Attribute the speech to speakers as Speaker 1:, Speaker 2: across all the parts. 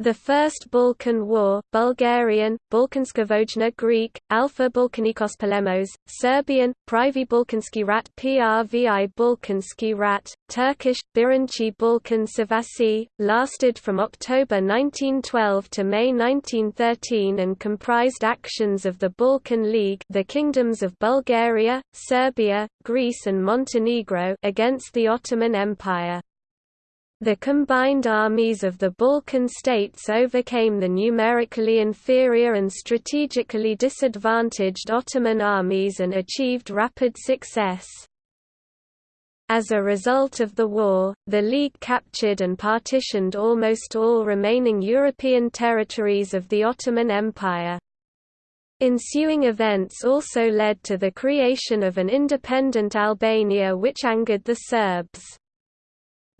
Speaker 1: The First Balkan War Bulgarian, Balkanskavojna Greek, Alpha Balkanikos Polemos, Serbian, Prvi Balkanski rat Prvi Balkanski rat, Turkish, Birinci Balkan Savasi, lasted from October 1912 to May 1913 and comprised actions of the Balkan League the kingdoms of Bulgaria, Serbia, Greece and Montenegro against the Ottoman Empire. The combined armies of the Balkan states overcame the numerically inferior and strategically disadvantaged Ottoman armies and achieved rapid success. As a result of the war, the League captured and partitioned almost all remaining European territories of the Ottoman Empire. Ensuing events also led to the creation of an independent Albania which angered the Serbs.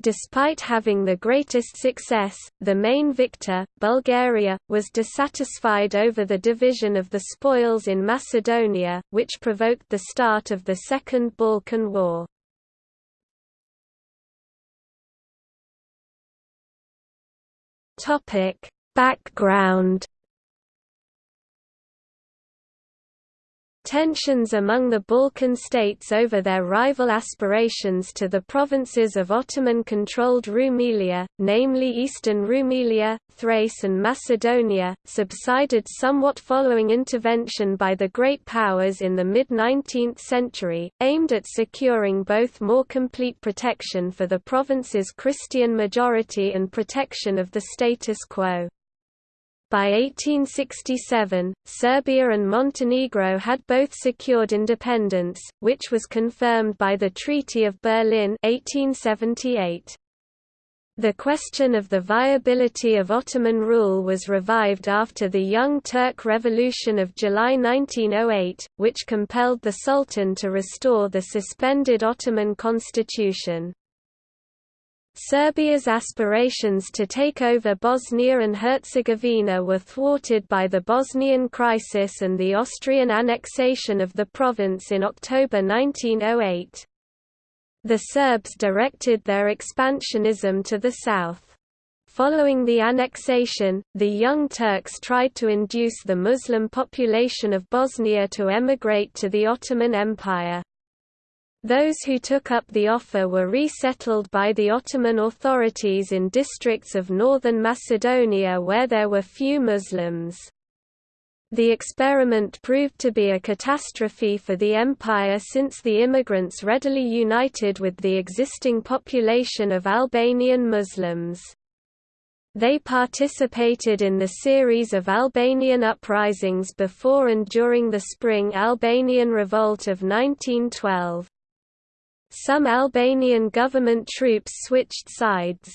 Speaker 1: Despite having the greatest success, the main victor, Bulgaria, was dissatisfied over the division of the spoils in Macedonia, which provoked the start of the Second Balkan War. Background Tensions among the Balkan states over their rival aspirations to the provinces of Ottoman-controlled Rumelia, namely eastern Rumelia, Thrace and Macedonia, subsided somewhat following intervention by the Great Powers in the mid-19th century, aimed at securing both more complete protection for the province's Christian majority and protection of the status quo. By 1867, Serbia and Montenegro had both secured independence, which was confirmed by the Treaty of Berlin 1878. The question of the viability of Ottoman rule was revived after the Young Turk Revolution of July 1908, which compelled the Sultan to restore the suspended Ottoman constitution. Serbia's aspirations to take over Bosnia and Herzegovina were thwarted by the Bosnian crisis and the Austrian annexation of the province in October 1908. The Serbs directed their expansionism to the south. Following the annexation, the Young Turks tried to induce the Muslim population of Bosnia to emigrate to the Ottoman Empire. Those who took up the offer were resettled by the Ottoman authorities in districts of northern Macedonia where there were few Muslims. The experiment proved to be a catastrophe for the empire since the immigrants readily united with the existing population of Albanian Muslims. They participated in the series of Albanian uprisings before and during the Spring Albanian Revolt of 1912. Some Albanian government troops switched sides.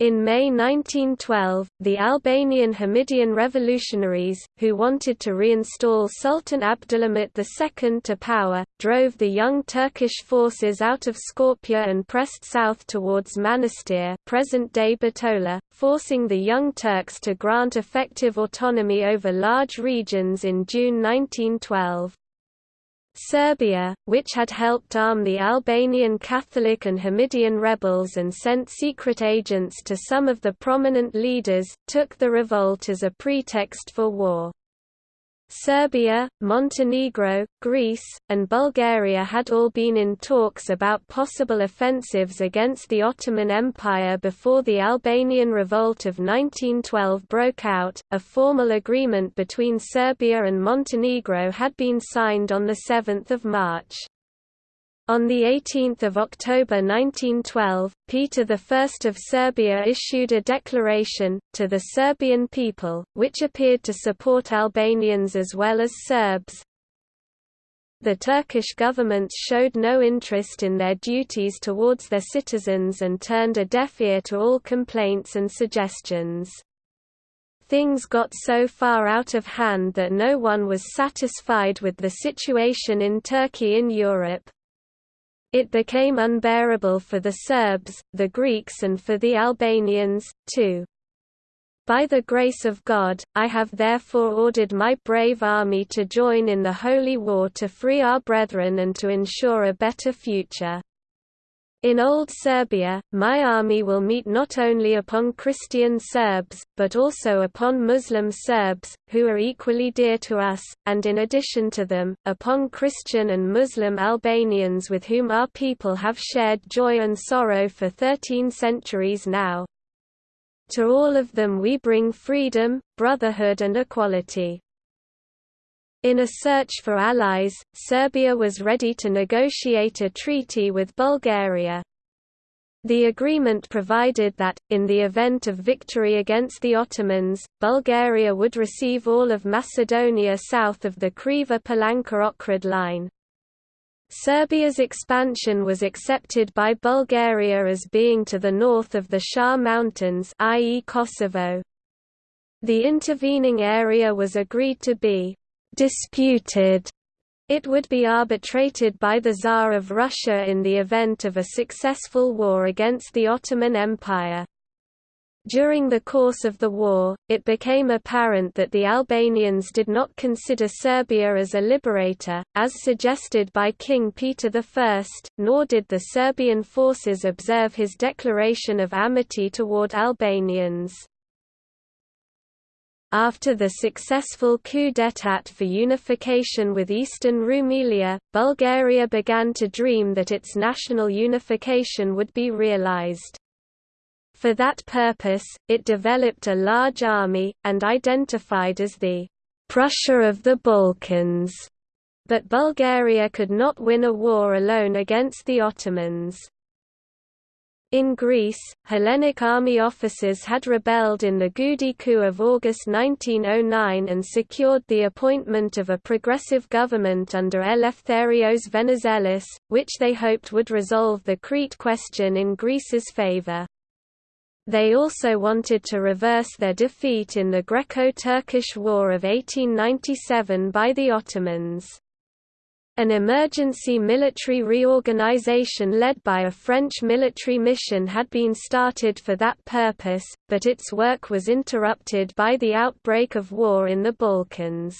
Speaker 1: In May 1912, the Albanian Hamidian revolutionaries, who wanted to reinstall Sultan Abdulhamit II to power, drove the young Turkish forces out of Skopje and pressed south towards Manastir present-day Bitola, forcing the Young Turks to grant effective autonomy over large regions in June 1912. Serbia, which had helped arm the Albanian Catholic and Hamidian rebels and sent secret agents to some of the prominent leaders, took the revolt as a pretext for war. Serbia, Montenegro, Greece, and Bulgaria had all been in talks about possible offensives against the Ottoman Empire before the Albanian Revolt of 1912 broke out. A formal agreement between Serbia and Montenegro had been signed on 7 March. On 18 October 1912, Peter I of Serbia issued a declaration, to the Serbian people, which appeared to support Albanians as well as Serbs. The Turkish government showed no interest in their duties towards their citizens and turned a deaf ear to all complaints and suggestions. Things got so far out of hand that no one was satisfied with the situation in Turkey in Europe. It became unbearable for the Serbs, the Greeks and for the Albanians, too. By the grace of God, I have therefore ordered my brave army to join in the holy war to free our brethren and to ensure a better future. In Old Serbia, my army will meet not only upon Christian Serbs, but also upon Muslim Serbs, who are equally dear to us, and in addition to them, upon Christian and Muslim Albanians with whom our people have shared joy and sorrow for thirteen centuries now. To all of them we bring freedom, brotherhood and equality. In a search for allies, Serbia was ready to negotiate a treaty with Bulgaria. The agreement provided that, in the event of victory against the Ottomans, Bulgaria would receive all of Macedonia south of the Kriva-Palanka-Ohrid line. Serbia's expansion was accepted by Bulgaria as being to the north of the Shar Mountains i.e. Kosovo. The intervening area was agreed to be disputed. It would be arbitrated by the Tsar of Russia in the event of a successful war against the Ottoman Empire. During the course of the war, it became apparent that the Albanians did not consider Serbia as a liberator, as suggested by King Peter I, nor did the Serbian forces observe his declaration of amity toward Albanians. After the successful coup d'état for unification with Eastern Rumelia, Bulgaria began to dream that its national unification would be realized. For that purpose, it developed a large army, and identified as the Prussia of the Balkans. But Bulgaria could not win a war alone against the Ottomans. In Greece, Hellenic army officers had rebelled in the Goudi coup of August 1909 and secured the appointment of a progressive government under Eleftherios Venizelos, which they hoped would resolve the Crete question in Greece's favour. They also wanted to reverse their defeat in the Greco-Turkish War of 1897 by the Ottomans. An emergency military reorganization led by a French military mission had been started for that purpose, but its work was interrupted by the outbreak of war in the Balkans.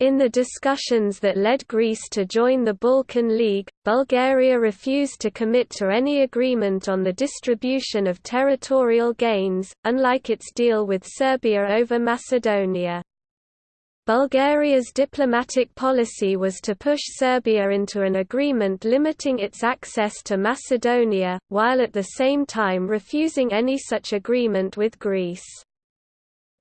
Speaker 1: In the discussions that led Greece to join the Balkan League, Bulgaria refused to commit to any agreement on the distribution of territorial gains, unlike its deal with Serbia over Macedonia. Bulgaria's diplomatic policy was to push Serbia into an agreement limiting its access to Macedonia, while at the same time refusing any such agreement with Greece.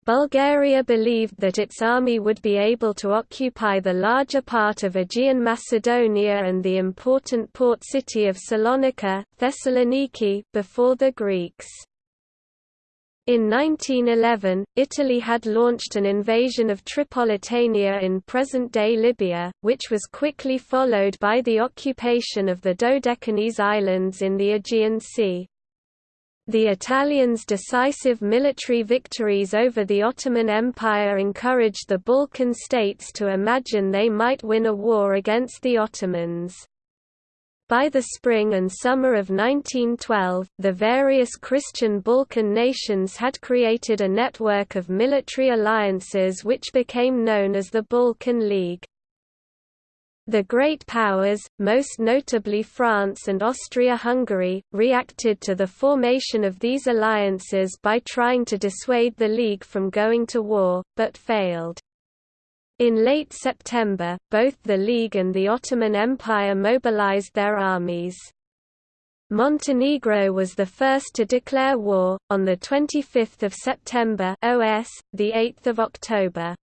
Speaker 1: Bulgaria believed that its army would be able to occupy the larger part of Aegean Macedonia and the important port city of Salonika Thessaloniki before the Greeks. In 1911, Italy had launched an invasion of Tripolitania in present-day Libya, which was quickly followed by the occupation of the Dodecanese Islands in the Aegean Sea. The Italians' decisive military victories over the Ottoman Empire encouraged the Balkan states to imagine they might win a war against the Ottomans. By the spring and summer of 1912, the various Christian Balkan nations had created a network of military alliances which became known as the Balkan League. The great powers, most notably France and Austria-Hungary, reacted to the formation of these alliances by trying to dissuade the League from going to war, but failed. In late September, both the League and the Ottoman Empire mobilized their armies. Montenegro was the first to declare war, on 25 September OS, 8 October.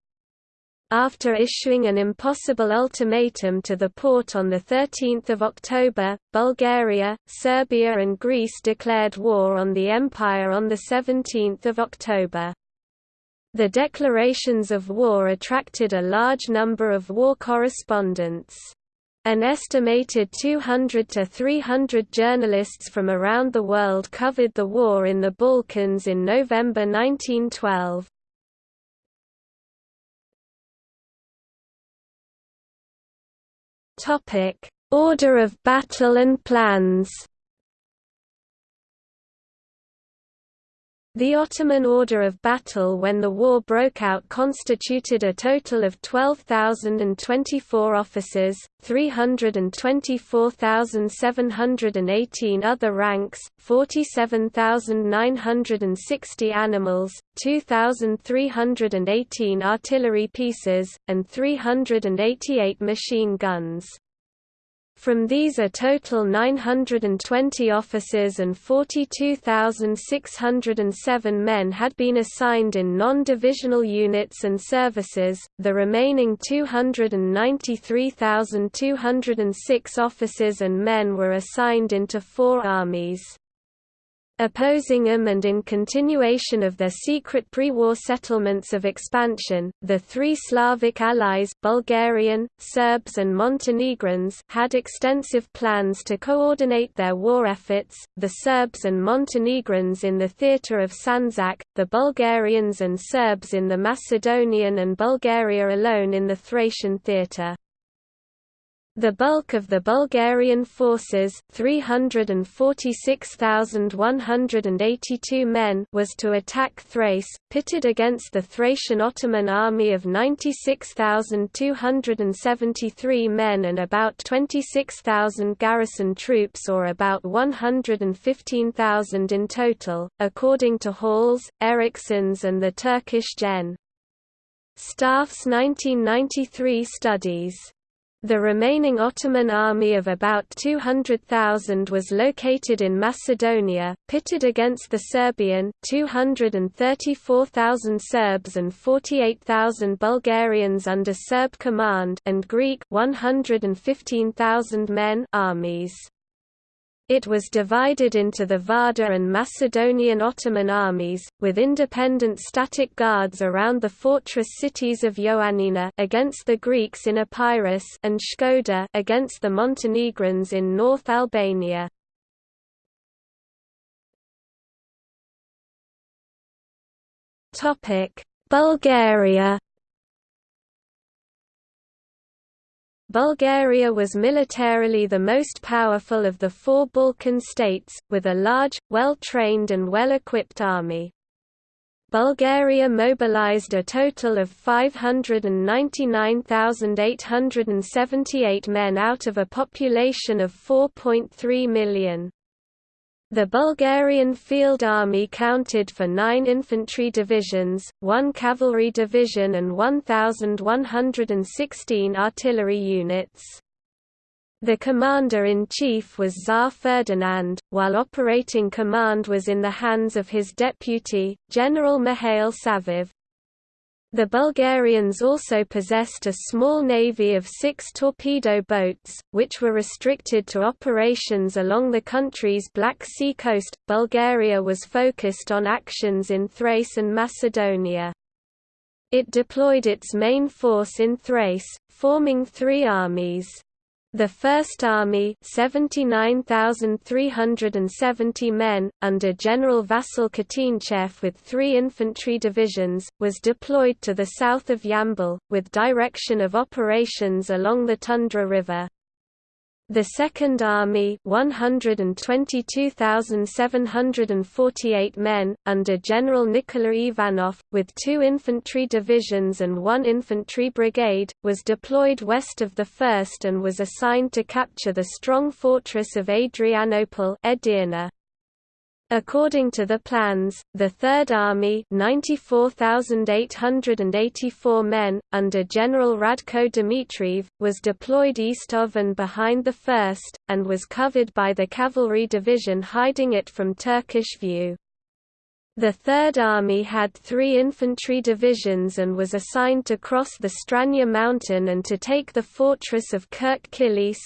Speaker 1: After issuing an impossible ultimatum to the Porte on 13 October, Bulgaria, Serbia and Greece declared war on the Empire on 17 October. The declarations of war attracted a large number of war correspondents. An estimated 200 to 300 journalists from around the world covered the war in the Balkans in November 1912. Order of battle and plans The Ottoman order of battle when the war broke out constituted a total of 12,024 officers, 324,718 other ranks, 47,960 animals, 2,318 artillery pieces, and 388 machine guns. From these a total 920 officers and 42,607 men had been assigned in non-divisional units and services, the remaining 293,206 officers and men were assigned into four armies. Opposing them and in continuation of their secret pre-war settlements of expansion, the three Slavic allies Bulgarian, Serbs and Montenegrins had extensive plans to coordinate their war efforts, the Serbs and Montenegrins in the theatre of Sandžak, the Bulgarians and Serbs in the Macedonian and Bulgaria alone in the Thracian theatre. The bulk of the Bulgarian forces 346,182 men was to attack Thrace, pitted against the Thracian Ottoman army of 96,273 men and about 26,000 garrison troops or about 115,000 in total, according to Halls, Erickson's and the Turkish Gen. Staff's 1993 studies. The remaining Ottoman army of about 200,000 was located in Macedonia, pitted against the Serbian 234,000 Serbs and 48,000 Bulgarians under Serb command and Greek 115,000 men armies. It was divided into the Vardar and Macedonian Ottoman armies, with independent static guards around the fortress cities of Ioannina against the Greeks in Epirus and Shkoder against the Montenegrins in North Albania. Bulgaria Bulgaria was militarily the most powerful of the four Balkan states, with a large, well-trained and well-equipped army. Bulgaria mobilized a total of 599,878 men out of a population of 4.3 million. The Bulgarian Field Army counted for nine infantry divisions, one cavalry division and 1,116 artillery units. The commander-in-chief was Tsar Ferdinand, while operating command was in the hands of his deputy, General Mihail Savov. The Bulgarians also possessed a small navy of six torpedo boats, which were restricted to operations along the country's Black Sea coast. Bulgaria was focused on actions in Thrace and Macedonia. It deployed its main force in Thrace, forming three armies. The First Army 79,370 men, under General Vasil Kutinchev with three infantry divisions, was deployed to the south of Yambol, with direction of operations along the Tundzha River. The Second Army 122,748 men, under General Nikola Ivanov, with two infantry divisions and one infantry brigade, was deployed west of the first and was assigned to capture the strong fortress of Adrianople Edirne. According to the plans, the Third Army 94,884 men, under General Radko Dmitriev, was deployed east of and behind the First, and was covered by the cavalry division hiding it from Turkish view. The Third Army had three infantry divisions and was assigned to cross the Strandzha mountain and to take the fortress of Kirk Kilis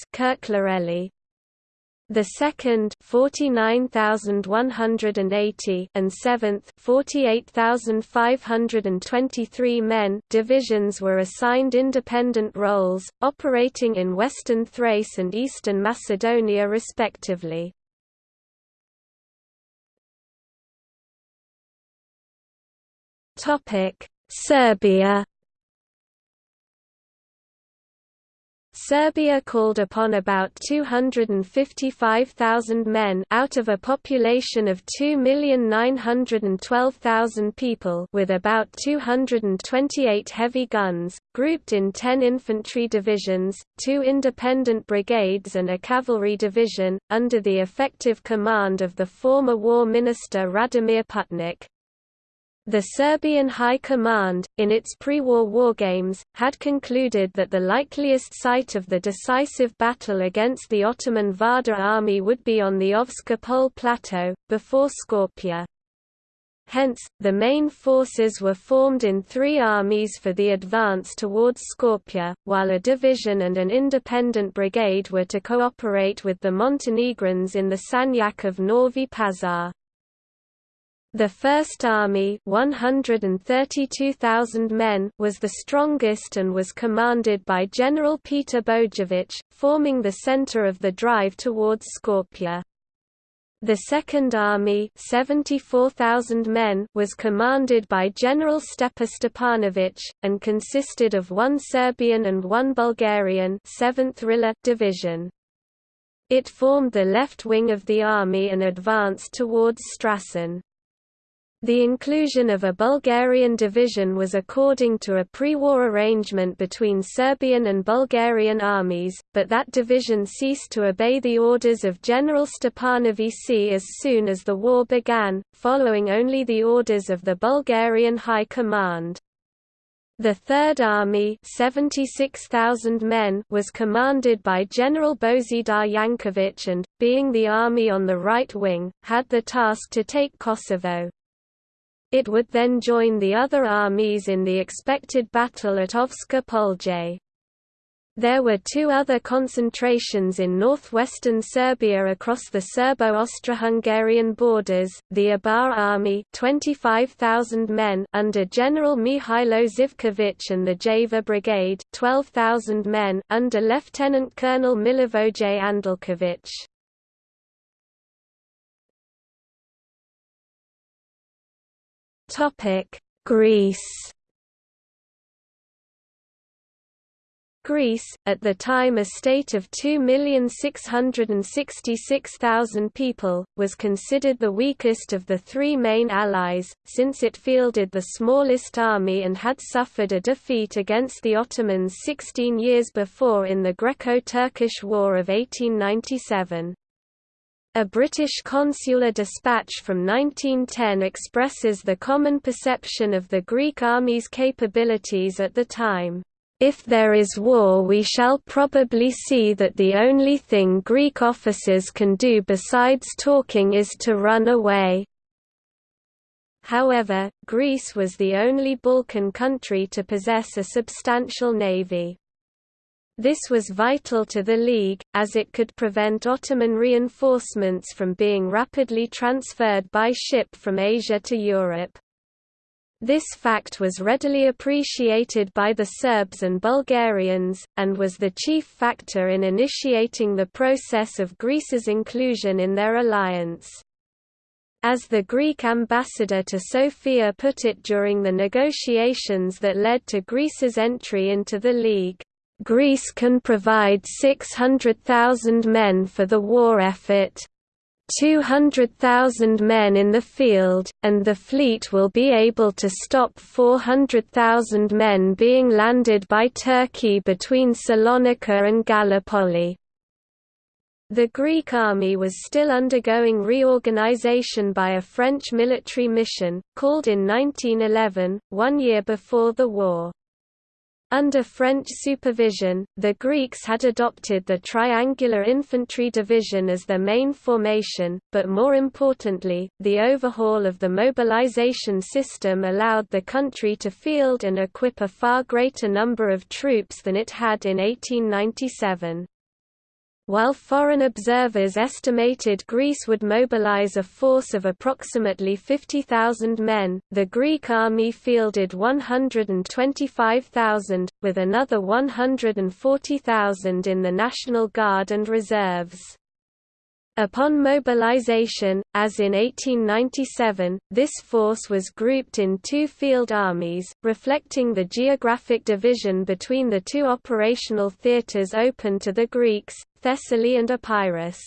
Speaker 1: the second 49,180 and seventh 48,523 men divisions were assigned independent roles, operating in western Thrace and eastern Macedonia respectively.
Speaker 2: Serbia
Speaker 1: Serbia called upon about 255,000 men out of a population of 2,912,000 people with about 228 heavy guns, grouped in 10 infantry divisions, two independent brigades and a cavalry division, under the effective command of the former War Minister Radomir Putnik. The Serbian High Command, in its pre-war wargames, had concluded that the likeliest site of the decisive battle against the Ottoman Vardar army would be on the Ovska Pole Plateau, before Skopje. Hence, the main forces were formed in three armies for the advance towards Skopje, while a division and an independent brigade were to cooperate with the Montenegrins in the Sanjak of Novi Pazar. The First Army 132,000 men was the strongest and was commanded by General Peter Bojovic, forming the center of the drive towards Skopje. The Second Army 74,000 men was commanded by General Stepa Stepanovic, and consisted of one Serbian and one Bulgarian 7th Rila division. It formed the left wing of the army and advanced towards Stracin. The inclusion of a Bulgarian division was according to a pre-war arrangement between Serbian and Bulgarian armies, but that division ceased to obey the orders of General Stepanovic as soon as the war began, following only the orders of the Bulgarian High Command. The Third Army 76,000 men was commanded by General Bozidar Jankovic and, being the army on the right wing, had the task to take Kosovo. It would then join the other armies in the expected battle at Ovska Polje. There were two other concentrations in northwestern Serbia across the Serbo-Austro-Hungarian borders, the Ibar Army 25,000 men under General Mihailo Zivkovic and the Javor Brigade 12,000 men under Lieutenant Colonel Milivoje Andalkovic. Topic: Greece. Greece, at the time a state of 2,666,000 people, was considered the weakest of the three main allies, since it fielded the smallest army and had suffered a defeat against the Ottomans 16 years before in the Greco-Turkish War of 1897. A British consular dispatch from 1910 expresses the common perception of the Greek army's capabilities at the time. If there is war we shall probably see that the only thing Greek officers can do besides talking is to run away. However, Greece was the only Balkan country to possess a substantial navy. This was vital to the League, as it could prevent Ottoman reinforcements from being rapidly transferred by ship from Asia to Europe. This fact was readily appreciated by the Serbs and Bulgarians, and was the chief factor in initiating the process of Greece's inclusion in their alliance. As the Greek ambassador to Sofia put it during the negotiations that led to Greece's entry into the League, Greece can provide 600,000 men for the war effort. 200,000 men in the field, and the fleet will be able to stop 400,000 men being landed by Turkey between Salonika and Gallipoli. The Greek army was still undergoing reorganization by a French military mission, called in 1911, one year before the war. Under French supervision, the Greeks had adopted the triangular infantry division as their main formation, but more importantly, the overhaul of the mobilization system allowed the country to field and equip a far greater number of troops than it had in 1897. While foreign observers estimated Greece would mobilize a force of approximately 50,000 men, the Greek army fielded 125,000, with another 140,000 in the National Guard and reserves. Upon mobilization, as in 1897, this force was grouped in two field armies, reflecting the geographic division between the two operational theatres open to the Greeks, Thessaly and Epirus.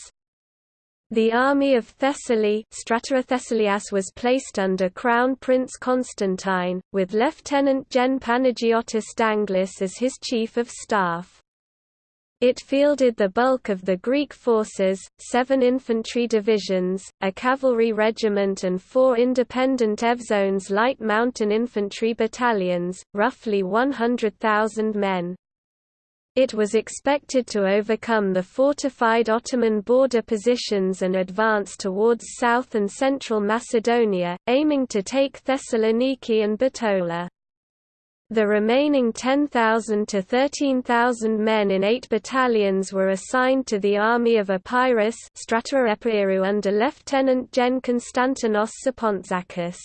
Speaker 1: The army of Thessaly Thessalias was placed under Crown Prince Constantine, with Lieutenant Gen Panagiotis Danglis as his chief of staff. It fielded the bulk of the Greek forces, seven infantry divisions, a cavalry regiment and four independent Evzones light mountain infantry battalions, roughly 100,000 men. It was expected to overcome the fortified Ottoman border positions and advance towards south and central Macedonia, aiming to take Thessaloniki and Bitola. The remaining 10,000 to 13,000 men in eight battalions were assigned to the army of Epirus under Lieutenant Gen Konstantinos Sapontzakis.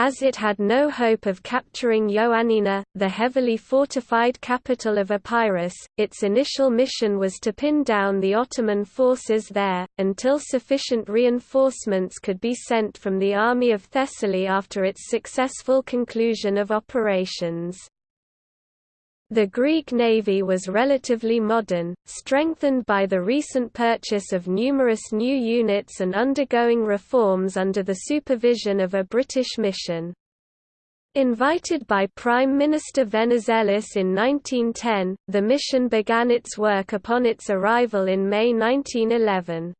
Speaker 1: As it had no hope of capturing Ioannina, the heavily fortified capital of Epirus, its initial mission was to pin down the Ottoman forces there, until sufficient reinforcements could be sent from the army of Thessaly after its successful conclusion of operations. The Greek navy was relatively modern, strengthened by the recent purchase of numerous new units and undergoing reforms under the supervision of a British mission. Invited by Prime Minister Venizelos in 1910, the mission began its work upon its arrival in May 1911.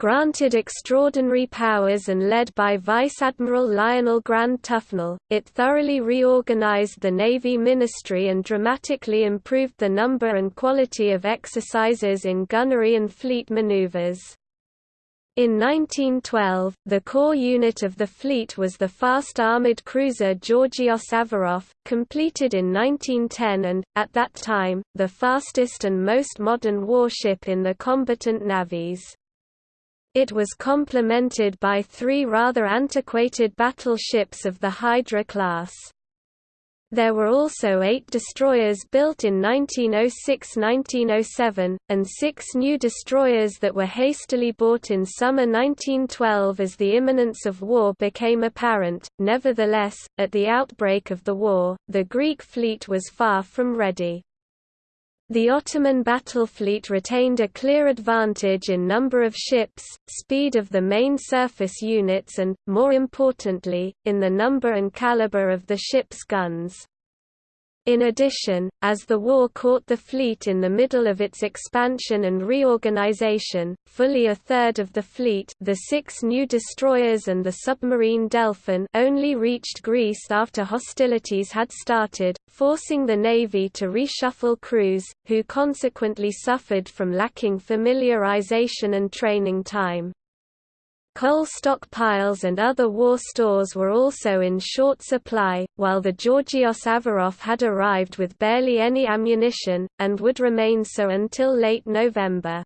Speaker 1: Granted extraordinary powers and led by Vice Admiral Lionel Grant Tufnell, it thoroughly reorganized the Navy Ministry and dramatically improved the number and quality of exercises in gunnery and fleet maneuvers. In 1912, the core unit of the fleet was the fast armoured cruiser Georgios Averof, completed in 1910 and, at that time, the fastest and most modern warship in the combatant navies. It was complemented by three rather antiquated battleships of the Hydra class. There were also eight destroyers built in 1906–1907, and six new destroyers that were hastily bought in summer 1912 as the imminence of war became apparent. Nevertheless, at the outbreak of the war, the Greek fleet was far from ready. The Ottoman battle fleet retained a clear advantage in number of ships, speed of the main surface units and, more importantly, in the number and caliber of the ship's guns. In addition, as the war caught the fleet in the middle of its expansion and reorganization, fully a third of the fleet the six new destroyers and the submarine Delphin only reached Greece after hostilities had started, forcing the Navy to reshuffle crews, who consequently suffered from lacking familiarization and training time. Coal stockpiles and other war stores were also in short supply, while the Georgios Averof had arrived with barely any ammunition, and would remain so until late November.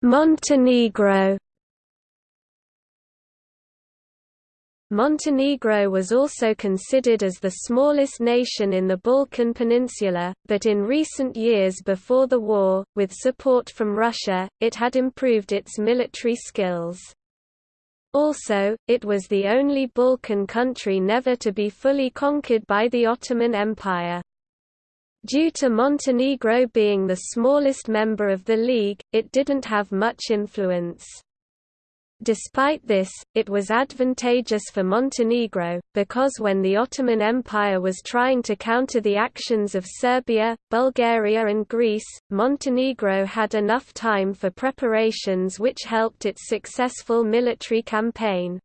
Speaker 1: Montenegro Montenegro was also considered as the smallest nation in the Balkan Peninsula, but in recent years before the war, with support from Russia, it had improved its military skills. Also, it was the only Balkan country never to be fully conquered by the Ottoman Empire. Due to Montenegro being the smallest member of the League, it didn't have much influence. Despite this, it was advantageous for Montenegro, because when the Ottoman Empire was trying to counter the actions of Serbia, Bulgaria and Greece, Montenegro had enough time for preparations which helped its successful military campaign.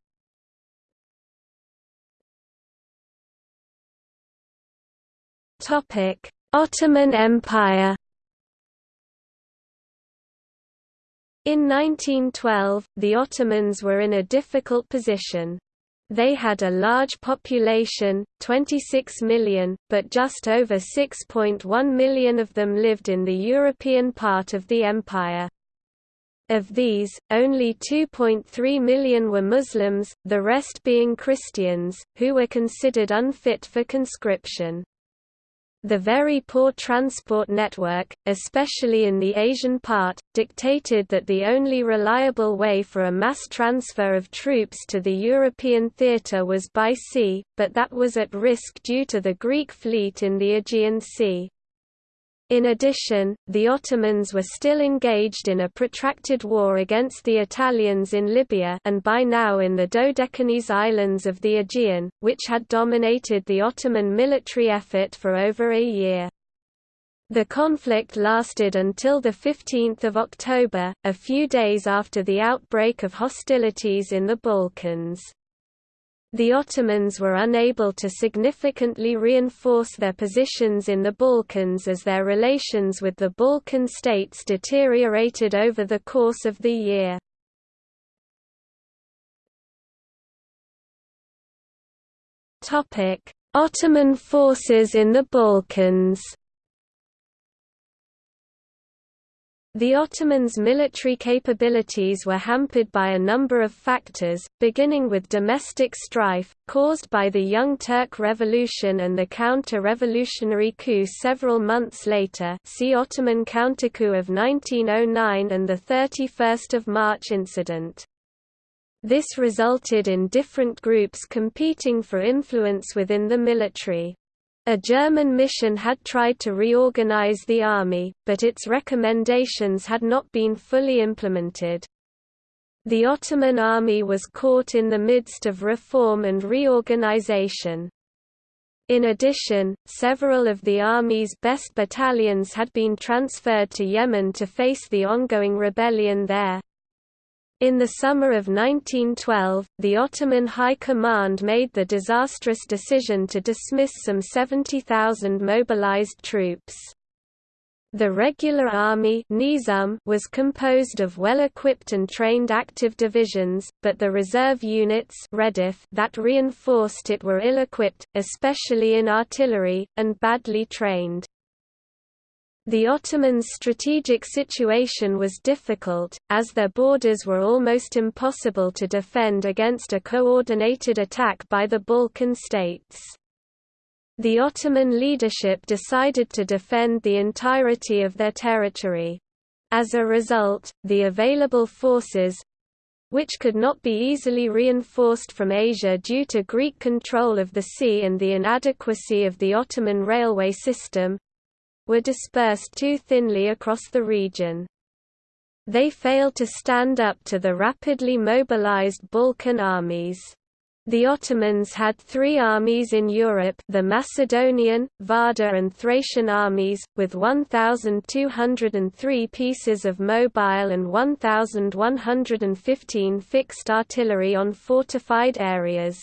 Speaker 1: Ottoman Empire In 1912, the Ottomans were in a difficult position. They had a large population, 26 million, but just over 6.1 million of them lived in the European part of the empire. Of these, only 2.3 million were Muslims, the rest being Christians, who were considered unfit for conscription. The very poor transport network, especially in the Asian part, dictated that the only reliable way for a mass transfer of troops to the European theatre was by sea, but that was at risk due to the Greek fleet in the Aegean Sea. In addition, the Ottomans were still engaged in a protracted war against the Italians in Libya and by now in the Dodecanese islands of the Aegean, which had dominated the Ottoman military effort for over a year. The conflict lasted until 15 October, a few days after the outbreak of hostilities in the Balkans. The Ottomans were unable to significantly reinforce their positions in the Balkans as their relations with the Balkan states deteriorated over the course of the year. Ottoman forces in the Balkans The Ottomans' military capabilities were hampered by a number of factors, beginning with domestic strife, caused by the Young Turk Revolution and the counter-revolutionary coup several months later see Ottoman countercoup of 1909 and the 31 March incident. This resulted in different groups competing for influence within the military. A German mission had tried to reorganize the army, but its recommendations had not been fully implemented. The Ottoman army was caught in the midst of reform and reorganization. In addition, several of the army's best battalions had been transferred to Yemen to face the ongoing rebellion there. In the summer of 1912, the Ottoman High Command made the disastrous decision to dismiss some 70,000 mobilized troops. The regular army Nizam was composed of well-equipped and trained active divisions, but the reserve units that reinforced it were ill-equipped, especially in artillery, and badly trained. The Ottomans' strategic situation was difficult, as their borders were almost impossible to defend against a coordinated attack by the Balkan states. The Ottoman leadership decided to defend the entirety of their territory. As a result, the available forces, which could not be easily reinforced from Asia due to Greek control of the sea and the inadequacy of the Ottoman railway system, were dispersed too thinly across the region. They failed to stand up to the rapidly mobilized Balkan armies. The Ottomans had three armies in Europe the Macedonian, Vardar and Thracian armies, with 1,203 pieces of mobile and 1,115 fixed artillery on fortified areas.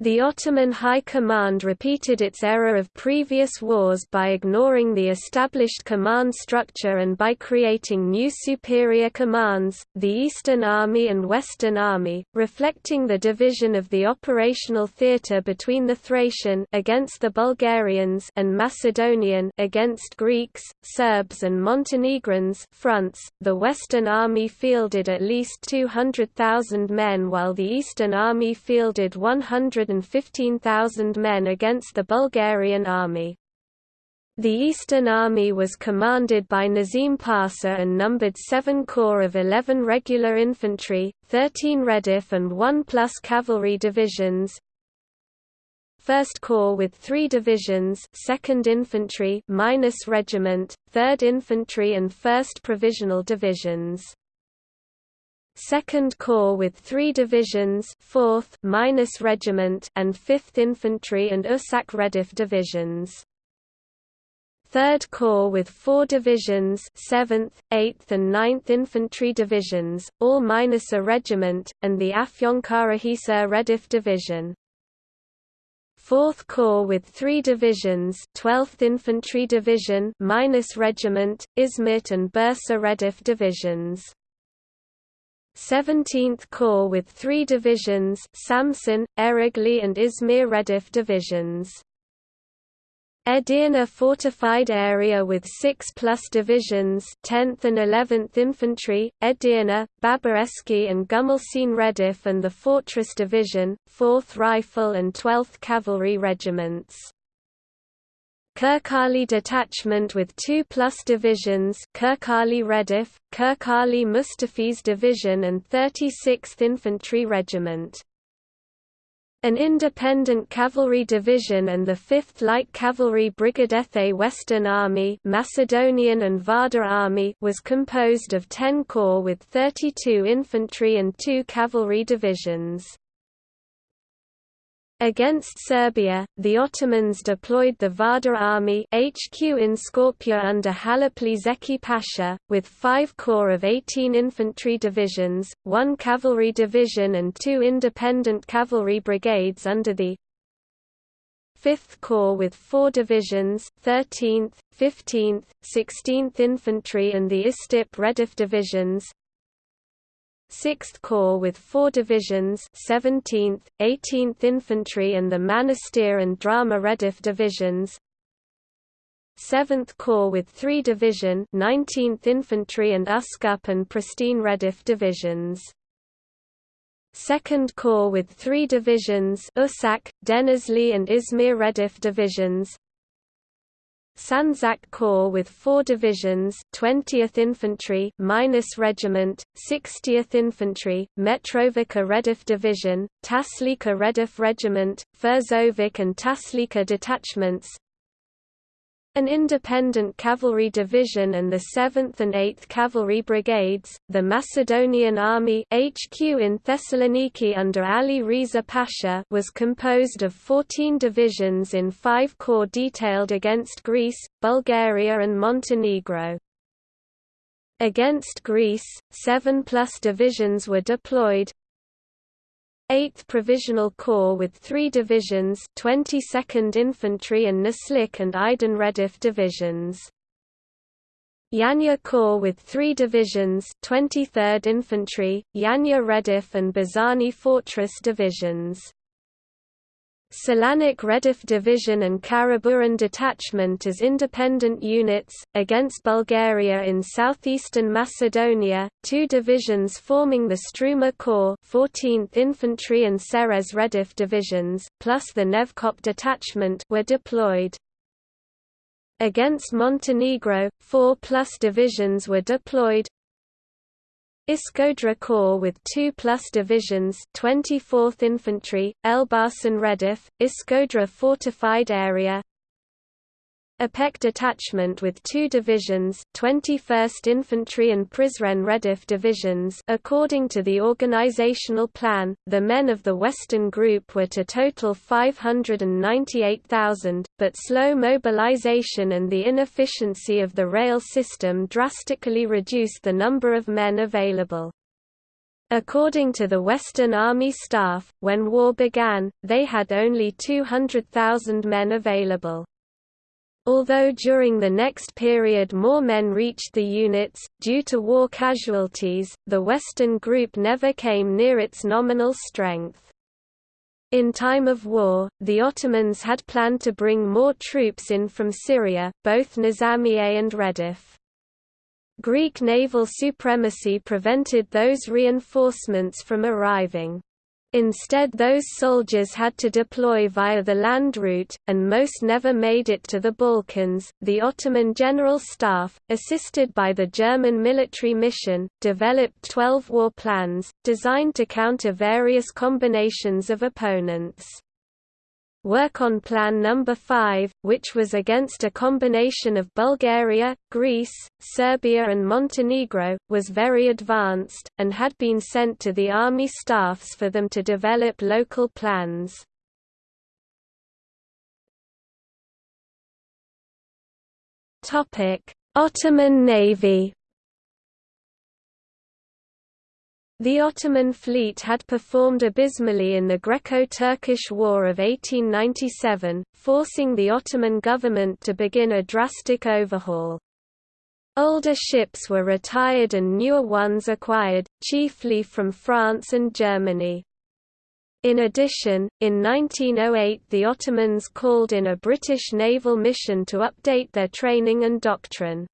Speaker 1: The Ottoman High Command repeated its error of previous wars by ignoring the established command structure and by creating new superior commands, the Eastern Army and Western Army, reflecting the division of the operational theatre between the Thracian against the Bulgarians and Macedonian against Greeks, Serbs and Montenegrins fronts. The Western Army fielded at least 200,000 men while the Eastern Army fielded 100 115,000 men against the Bulgarian army. The Eastern Army was commanded by Nazim Pasha and numbered 7 corps of 11 regular infantry, 13 Redif and 1 plus cavalry divisions, 1st Corps with 3 divisions 2nd Infantry minus regiment, 3rd Infantry and 1st Provisional divisions. 2nd Corps with three divisions 4th minus regiment and 5th Infantry and Usak Redif divisions. 3rd Corps with four divisions 7th, 8th and 9th Infantry divisions, all minus a regiment, and the Afyonkarahisar Redif division. 4th Corps with three divisions 12th Infantry Division minus regiment, Izmit and Bursa Redif divisions. 17th Corps with three divisions Samsun, Eregli and Izmir Redif divisions. Edirne fortified area with 6 plus divisions 10th and 11th Infantry, Edirne, Babareski and Gumelsin Redif and the Fortress Division, 4th Rifle and 12th Cavalry Regiments. Kirkali Detachment with 2 plus divisions Kirkali Redif, Kirkali Mustafiz Division and 36th Infantry Regiment. An independent cavalry division and the 5th Light Cavalry Brigadethe Western Army Macedonian and Vardar Army was composed of 10 corps with 32 infantry and 2 cavalry divisions. Against Serbia, the Ottomans deployed the Vardar army HQ in Skopje under Halepli Zeki Pasha, with five corps of 18 infantry divisions, one cavalry division and two independent cavalry brigades under the 5th Corps with four divisions 13th, 15th, 16th Infantry and the Istip Redif divisions, 6th Corps with four divisions 17th, 18th Infantry and the Manastir and Drama Redif divisions. 7th Corps with three division 19th Infantry and Uskup and Pristine Redif divisions. 2nd Corps with three divisions Usak, Denizli and Izmir Redif divisions Sanzak Corps with four divisions 20th Infantry minus Regiment, 60th Infantry, Mitrovica Redif Division, Taslika Rediff Regiment, Furzovic and Taslika detachments an independent cavalry division and the 7th and 8th Cavalry Brigades, the Macedonian Army HQ in Thessaloniki under Ali Riza Pasha was composed of 14 divisions in five corps detailed against Greece, Bulgaria and Montenegro. Against Greece, seven plus divisions were deployed, 8th Provisional Corps with three divisions 22nd Infantry and Naslik and Aydın Redif divisions. Yanya Corps with three divisions 23rd Infantry, Yanya Redif and Bizani Fortress divisions. Selanik Redif Division and Karaburun Detachment as independent units, against Bulgaria in southeastern Macedonia, two divisions forming the Struma Corps 14th Infantry and Serez Redif divisions, plus the Nevrokop Detachment were deployed. Against Montenegro, four plus divisions were deployed, Iskodra Corps with 2 plus divisions 24th Infantry, Elbasan Redif, Iskodra Fortified Area Ipek detachment with two divisions 21st Infantry and Prizren Redif divisions according to the organizational plan, the men of the Western Group were to total 598,000, but slow mobilization and the inefficiency of the rail system drastically reduced the number of men available. According to the Western Army staff, when war began, they had only 200,000 men available. Although during the next period more men reached the units, due to war casualties, the Western Group never came near its nominal strength. In time of war, the Ottomans had planned to bring more troops in from Syria, both Nizamiye and Redif. Greek naval supremacy prevented those reinforcements from arriving. Instead those soldiers had to deploy via the land route, and most never made it to the Balkans. The Ottoman General Staff, assisted by the German military mission, developed 12 war plans, designed to counter various combinations of opponents. Work on Plan No. 5, which was against a combination of Bulgaria, Greece, Serbia and Montenegro, was very advanced, and had been sent to the army staffs for them to develop local plans. Ottoman Navy The Ottoman fleet had performed abysmally in the Greco-Turkish War of 1897, forcing the Ottoman government to begin a drastic overhaul. Older ships were retired and newer ones acquired, chiefly from France and Germany. In addition, in 1908 the Ottomans called in a British naval mission to update their training and doctrine.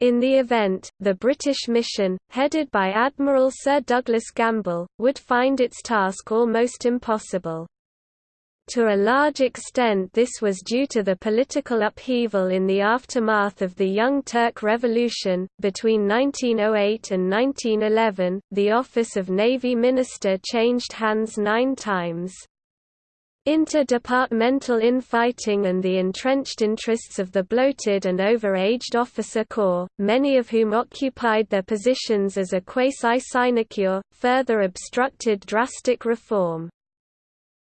Speaker 1: In the event, the British mission, headed by Admiral Sir Douglas Gamble, would find its task almost impossible. To a large extent this was due to the political upheaval in the aftermath of the Young Turk Revolution. Between 1908 and 1911, the office of Navy Minister changed hands nine times. Inter-departmental infighting and the entrenched interests of the bloated and over-aged officer corps, many of whom occupied their positions as a quasi-sinecure, further obstructed drastic reform.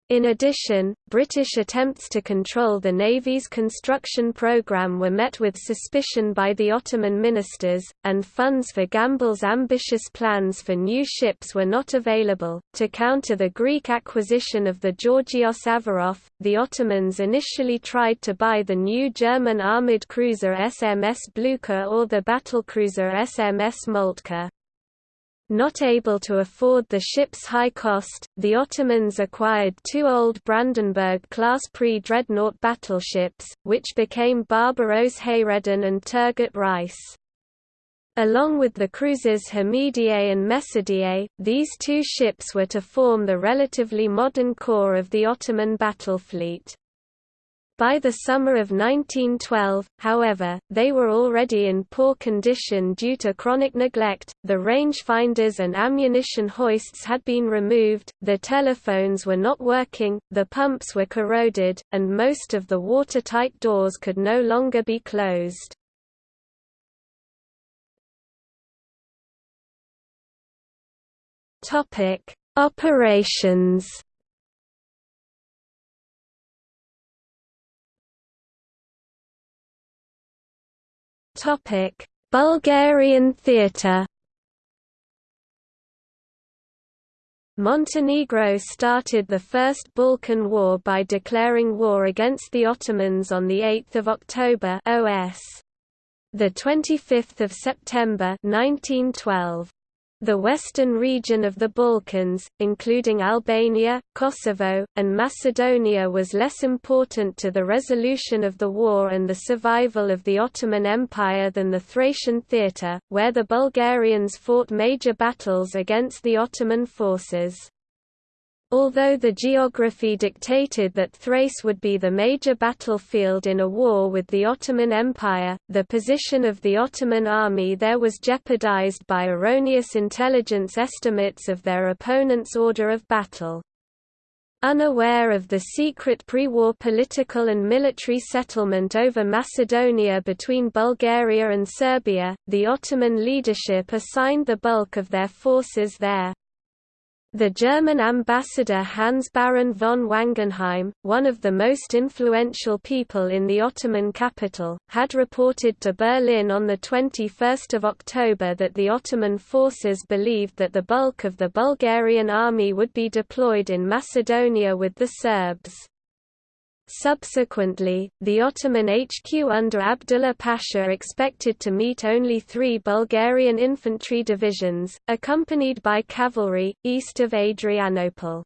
Speaker 1: In addition, British attempts to control the Navy's construction programme were met with suspicion by the Ottoman ministers, and funds for Gamble's ambitious plans for new ships were not available. To counter the Greek acquisition of the Georgios Averof, the Ottomans initially tried to buy the new German armoured cruiser SMS Blucher or the battlecruiser SMS Moltke. Not able to afford the ship's high cost, the Ottomans acquired two old Brandenburg-class pre-dreadnought battleships, which became Barbaros Hayreddin and Turgut Reis. Along with the cruisers Hamidiyeh and Mecidiyeh, these two ships were to form the relatively modern core of the Ottoman battle fleet. By the summer of 1912, however, they were already in poor condition due to chronic neglect, the rangefinders and ammunition hoists had been removed, the telephones were not working, the pumps were corroded, and most of the watertight doors could no longer be closed. Operations Topic: Bulgarian theatre. Montenegro started the First Balkan War by declaring war against the Ottomans on the 8th of October OS. The 25th of September 1912. The western region of the Balkans, including Albania, Kosovo, and Macedonia was less important to the resolution of the war and the survival of the Ottoman Empire than the Thracian theatre, where the Bulgarians fought major battles against the Ottoman forces. Although the geography dictated that Thrace would be the major battlefield in a war with the Ottoman Empire, the position of the Ottoman army there was jeopardized by erroneous intelligence estimates of their opponent's order of battle. Unaware of the secret pre-war political and military settlement over Macedonia between Bulgaria and Serbia, the Ottoman leadership assigned the bulk of their forces there. The German ambassador Hans Baron von Wangenheim, one of the most influential people in the Ottoman capital, had reported to Berlin on 21 October that the Ottoman forces believed that the bulk of the Bulgarian army would be deployed in Macedonia with the Serbs. Subsequently, the Ottoman HQ under Abdullah Pasha expected to meet only three Bulgarian infantry divisions, accompanied by cavalry, east of Adrianople.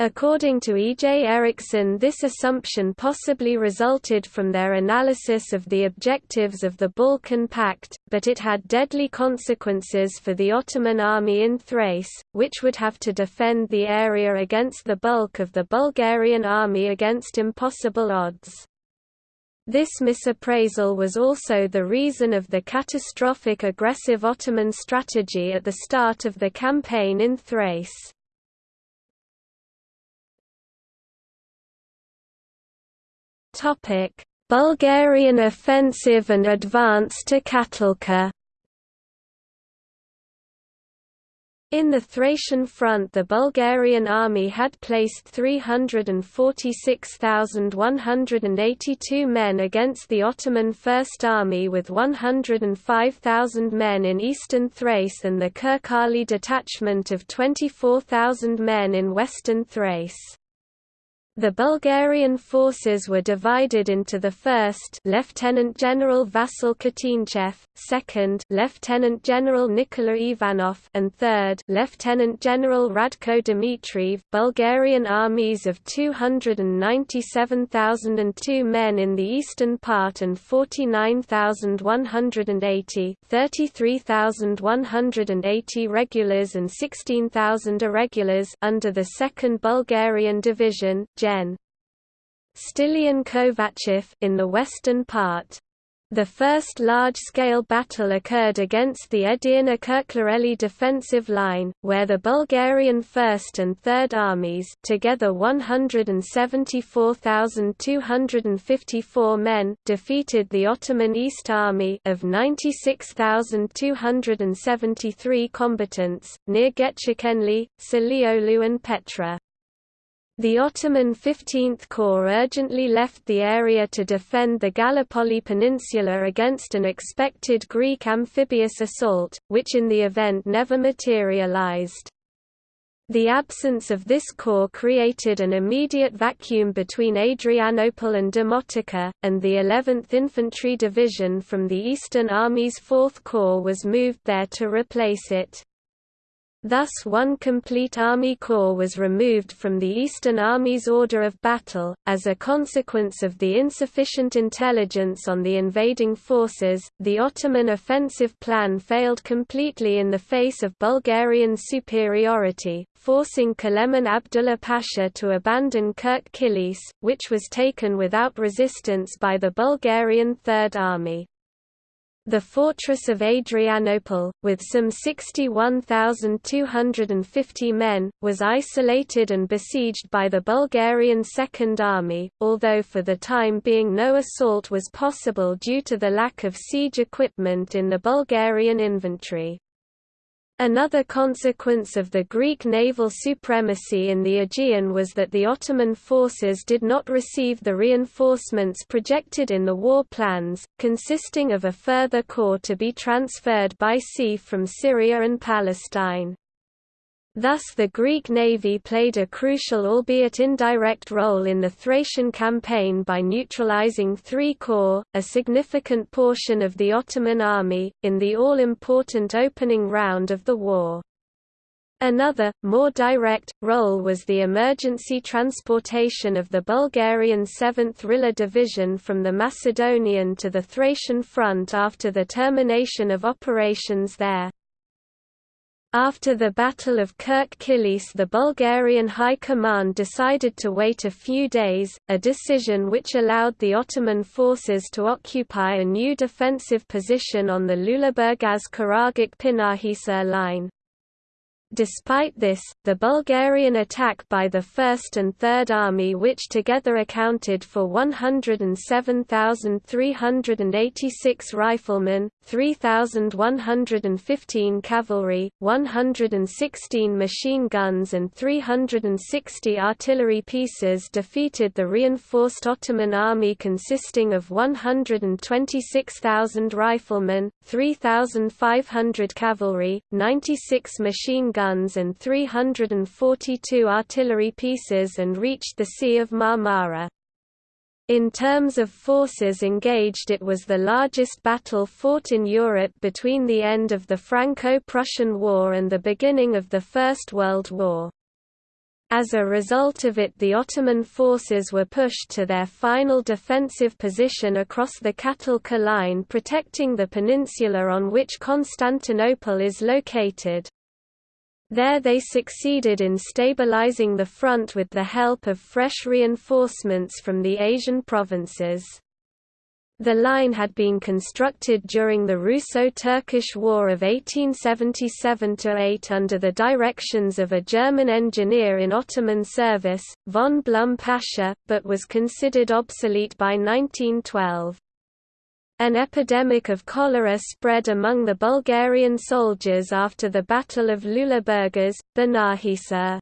Speaker 1: According to E. J. Erickson this assumption possibly resulted from their analysis of the objectives of the Balkan Pact, but it had deadly consequences for the Ottoman army in Thrace, which would have to defend the area against the bulk of the Bulgarian army against impossible odds. This misappraisal was also the reason of the catastrophic aggressive Ottoman strategy at the start of the campaign in Thrace. Topic: Bulgarian offensive and advance to Katilka. In the Thracian front the Bulgarian army had placed 346,182 men against the Ottoman First Army with 105,000 men in eastern Thrace and the Kirkali detachment of 24,000 men in western Thrace. The Bulgarian forces were divided into the 1st Lieutenant General Vasil Kutinchev, 2nd Lieutenant General Nikola Ivanov, and 3rd Lieutenant General Radko Dmitriev. Bulgarian armies of 297,002 men in the eastern part and 49,180, 33,180 regulars and 16,000 irregulars under the 2nd Bulgarian Division Gen. Stilian Kovachev in the western part. The first large-scale battle occurred against the Edirne Kirklareli defensive line, where the Bulgarian 1st and 3rd Armies together 174,254 men defeated the Ottoman East Army of 96,273 combatants, near Gechkenli, Seliolu and Petra. The Ottoman 15th Corps urgently left the area to defend the Gallipoli Peninsula against an expected Greek amphibious assault, which in the event never materialized. The absence of this corps created an immediate vacuum between Adrianople and Demotica, and the 11th Infantry Division from the Eastern Army's 4th Corps was moved there to replace it. Thus one complete army corps was removed from the Eastern Army's order of battle, as a consequence of the insufficient intelligence on the invading forces. The Ottoman offensive plan failed completely in the face of Bulgarian superiority, forcing Kölemen Abdullah Pasha to abandon Kirk Kilis, which was taken without resistance by the Bulgarian Third Army. The fortress of Adrianople, with some 61,250 men, was isolated and besieged by the Bulgarian Second Army, although for the time being no assault was possible due to the lack of siege equipment in the Bulgarian inventory. Another consequence of the Greek naval supremacy in the Aegean was that the Ottoman forces did not receive the reinforcements projected in the war plans, consisting of a further corps to be transferred by sea from Syria and Palestine. Thus the Greek navy played a crucial albeit indirect role in the Thracian campaign by neutralizing three corps, a significant portion of the Ottoman army, in the all-important opening round of the war. Another, more direct, role was the emergency transportation of the Bulgarian 7th Rila Division from the Macedonian to the Thracian front after the termination of operations there. After the Battle of Kirk Kilis the Bulgarian High Command decided to wait a few days, a decision which allowed the Ottoman forces to occupy a new defensive position on the Lüleburgaz-Karagok-Pinahisar line. Despite this, the Bulgarian attack by the 1st and 3rd Army which together accounted for 107,386 riflemen, 3,115 cavalry, 116 machine guns and 360 artillery pieces defeated the reinforced Ottoman army consisting of 126,000 riflemen, 3,500 cavalry, 96 machine guns and 342 artillery pieces and reached the Sea of Marmara. In terms of forces engaged it was the largest battle fought in Europe between the end of the Franco-Prussian War and the beginning of the First World War. As a result of it the Ottoman forces were pushed to their final defensive position across the Katilka line protecting the peninsula on which Constantinople is located. There they succeeded in stabilizing the front with the help of fresh reinforcements from the Asian provinces. The line had been constructed during the Russo-Turkish War of 1877–8 under the directions of a German engineer in Ottoman service, von Blum Pasha, but was considered obsolete by 1912. An epidemic of cholera spread among the Bulgarian soldiers after the Battle of Lüleburgaz, Banahisa.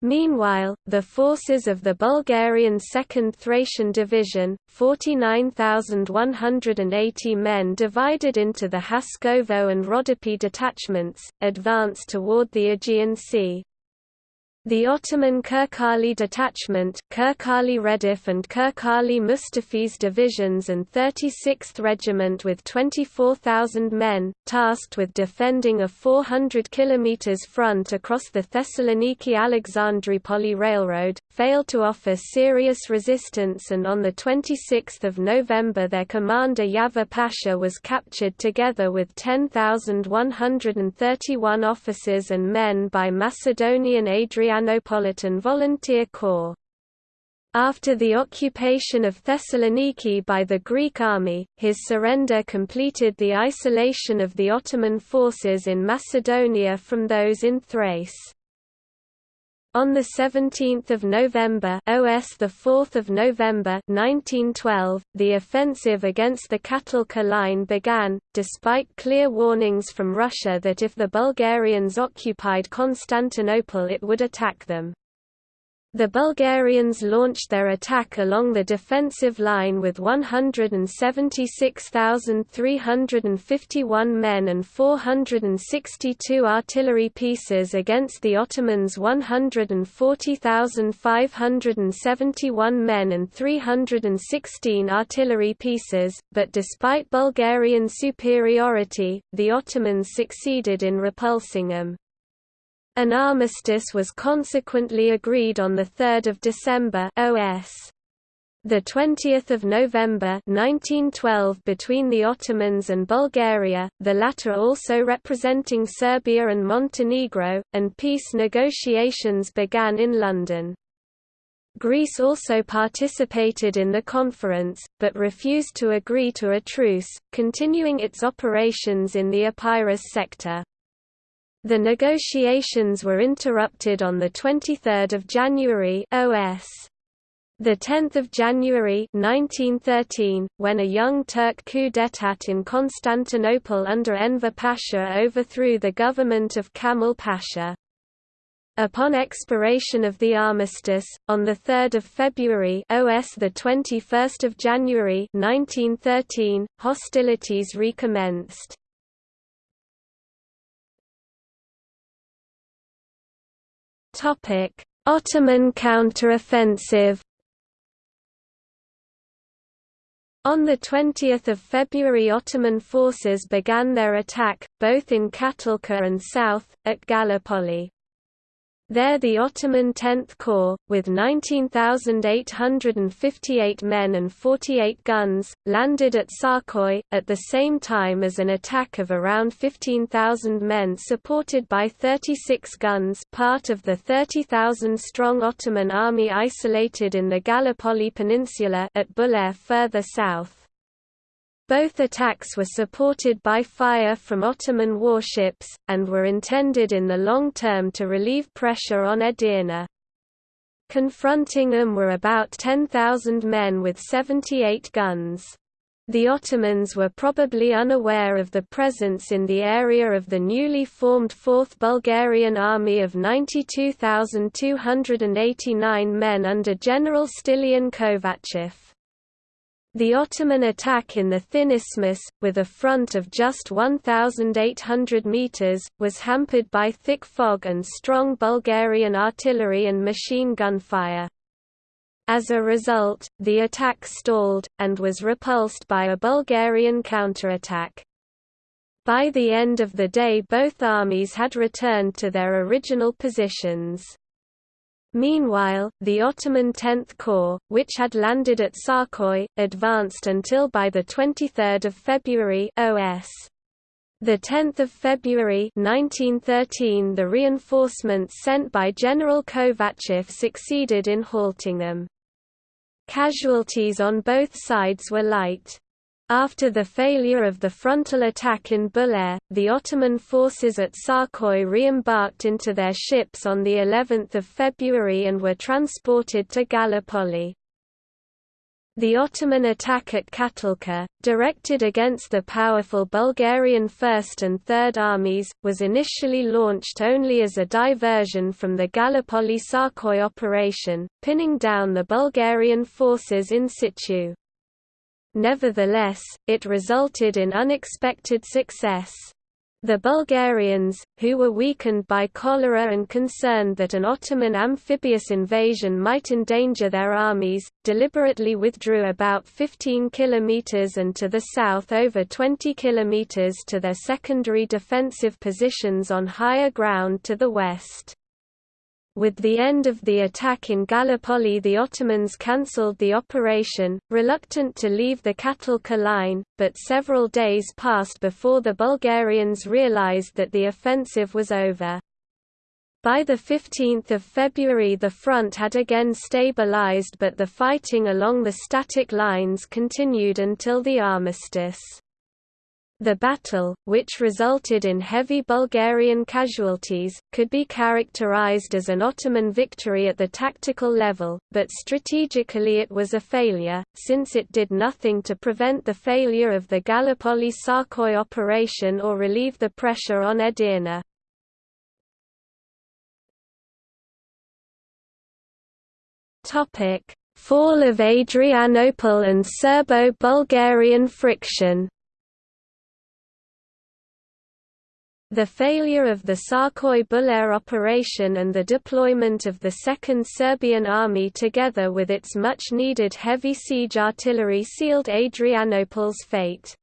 Speaker 1: Meanwhile, the forces of the Bulgarian 2nd Thracian Division, 49,180 men divided into the Haskovo and Rodopi detachments, advanced toward the Aegean Sea. The Ottoman Kirkali Detachment, Kirkali Redif and Kirkali Mustafiz divisions and 36th Regiment with 24,000 men, tasked with defending a 400 km front across the Thessaloniki-Alexandroupoli Railroad, failed to offer serious resistance and on 26 November their commander Yaver Pasha was captured together with 10,131 officers and men by Macedonian Adrianopolitan Volunteer Corps. After the occupation of Thessaloniki by the Greek army, his surrender completed the isolation of the Ottoman forces in Macedonia from those in Thrace. On 17 November OS 4 November 1912, the offensive against the Katilka line began, despite clear warnings from Russia that if the Bulgarians occupied Constantinople it would attack them. The Bulgarians launched their attack along the defensive line with 176,351 men and 462 artillery pieces against the Ottomans' 140,571 men and 316 artillery pieces, but despite Bulgarian superiority, the Ottomans succeeded in repulsing them. An armistice was consequently agreed on 3 December OS. The 20th of November 1912 between the Ottomans and Bulgaria, the latter also representing Serbia and Montenegro, and peace negotiations began in London. Greece also participated in the conference, but refused to agree to a truce, continuing its operations in the Epirus sector. The negotiations were interrupted on 23 January OS. The 10th of January 1913, when a young Turk coup d'état in Constantinople under Enver Pasha overthrew the government of Kamil Pasha. Upon expiration of the armistice, on the 3 February OS 21 January 1913, hostilities recommenced. Topic: Ottoman counteroffensive. On 20 February Ottoman forces began their attack, both in Katilka and south, at Gallipoli. There the Ottoman Tenth Corps, with 19,858 men and 48 guns, landed at Sarkoy, at the same time as an attack of around 15,000 men supported by 36 guns part of the 30,000-strong Ottoman army isolated in the Gallipoli Peninsula at Bulair further south. Both attacks were supported by fire from Ottoman warships, and were intended in the long term to relieve pressure on Edirne. Confronting them were about 10,000 men with 78 guns. The Ottomans were probably unaware of the presence in the area of the newly formed 4th Bulgarian Army of 92,289 men under General Stilian Kovachev. The Ottoman attack in the Thin Isthmus, with a front of just 1,800 metres, was hampered by thick fog and strong Bulgarian artillery and machine gun fire. As a result, the attack stalled, and was repulsed by a Bulgarian counterattack. By the end of the day both armies had returned to their original positions. Meanwhile, the Ottoman Tenth Corps, which had landed at Sarkoy, advanced until by 23 February OS. The 10th of February 1913 the reinforcements sent by General Kovachev succeeded in halting them. Casualties on both sides were light. After the failure of the frontal attack in Bulair, the Ottoman forces at Sarkoy re-embarked into their ships on the 11th of February and were transported to Gallipoli. The Ottoman attack at Katilka, directed against the powerful Bulgarian First and Third Armies, was initially launched only as a diversion from the Gallipoli-Sarkoy operation, pinning down the Bulgarian forces in situ. Nevertheless, it resulted in unexpected success. The Bulgarians, who were weakened by cholera and concerned that an Ottoman amphibious invasion might endanger their armies, deliberately withdrew about 15 kilometers and to the south over 20 kilometers to their secondary defensive positions on higher ground to the west. With the end of the attack in Gallipoli the Ottomans cancelled the operation, reluctant to leave the Katilka line, but several days passed before the Bulgarians realized that the offensive was over. By 15 February the front had again stabilized but the fighting along the static lines continued until the armistice. The battle, which resulted in heavy Bulgarian casualties, could be characterized as an Ottoman victory at the tactical level, but strategically it was a failure, since it did nothing to prevent the failure of the Gallipoli-Sarkoy operation or relieve the pressure on Edirne. Fall of Adrianople and Serbo-Bulgarian friction The failure of the Sarkoy Bulair operation and the deployment of the Second Serbian Army together with its much-needed heavy siege artillery sealed Adrianople's fate.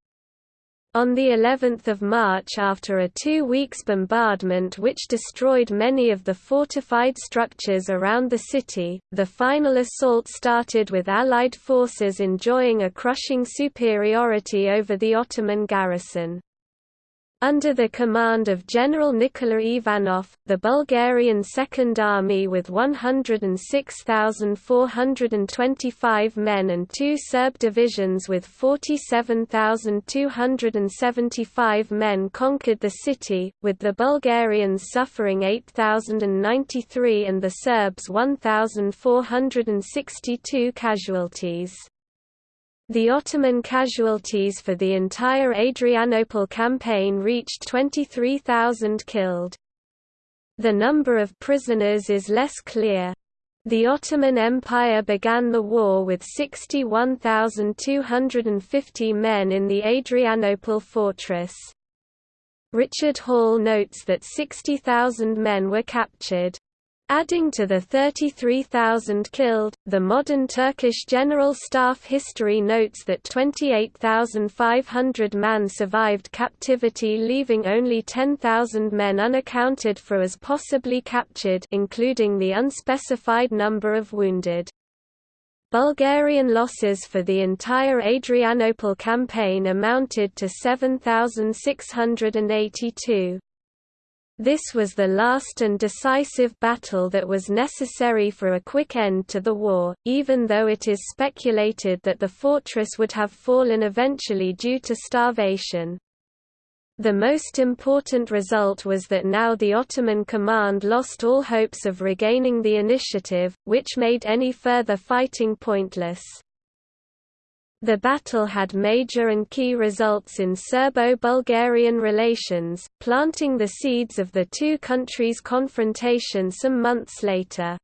Speaker 1: On the 11th of March after a two weeks bombardment which destroyed many of the fortified structures around the city, the final assault started with Allied forces enjoying a crushing superiority over the Ottoman garrison. Under the command of General Nikola Ivanov, the Bulgarian Second Army with 106,425 men and two Serb divisions with 47,275 men conquered the city, with the Bulgarians suffering 8,093 and the Serbs 1,462 casualties. The Ottoman casualties for the entire Adrianople campaign reached 23,000 killed. The number of prisoners is less clear. The Ottoman Empire began the war with 61,250 men in the Adrianople fortress. Richard Hall notes that 60,000 men were captured. Adding to the 33,000 killed, the modern Turkish General Staff history notes that 28,500 man survived captivity leaving only 10,000 men unaccounted for as possibly captured including the unspecified number of wounded. Bulgarian losses for the entire Adrianople campaign amounted to 7,682. This was the last and decisive battle that was necessary for a quick end to the war, even though it is speculated that the fortress would have fallen eventually due to starvation. The most important result was that now the Ottoman command lost all hopes of regaining the initiative, which made any further fighting pointless. The battle had major and key results in Serbo-Bulgarian relations, planting the seeds of the two countries' confrontation some months later.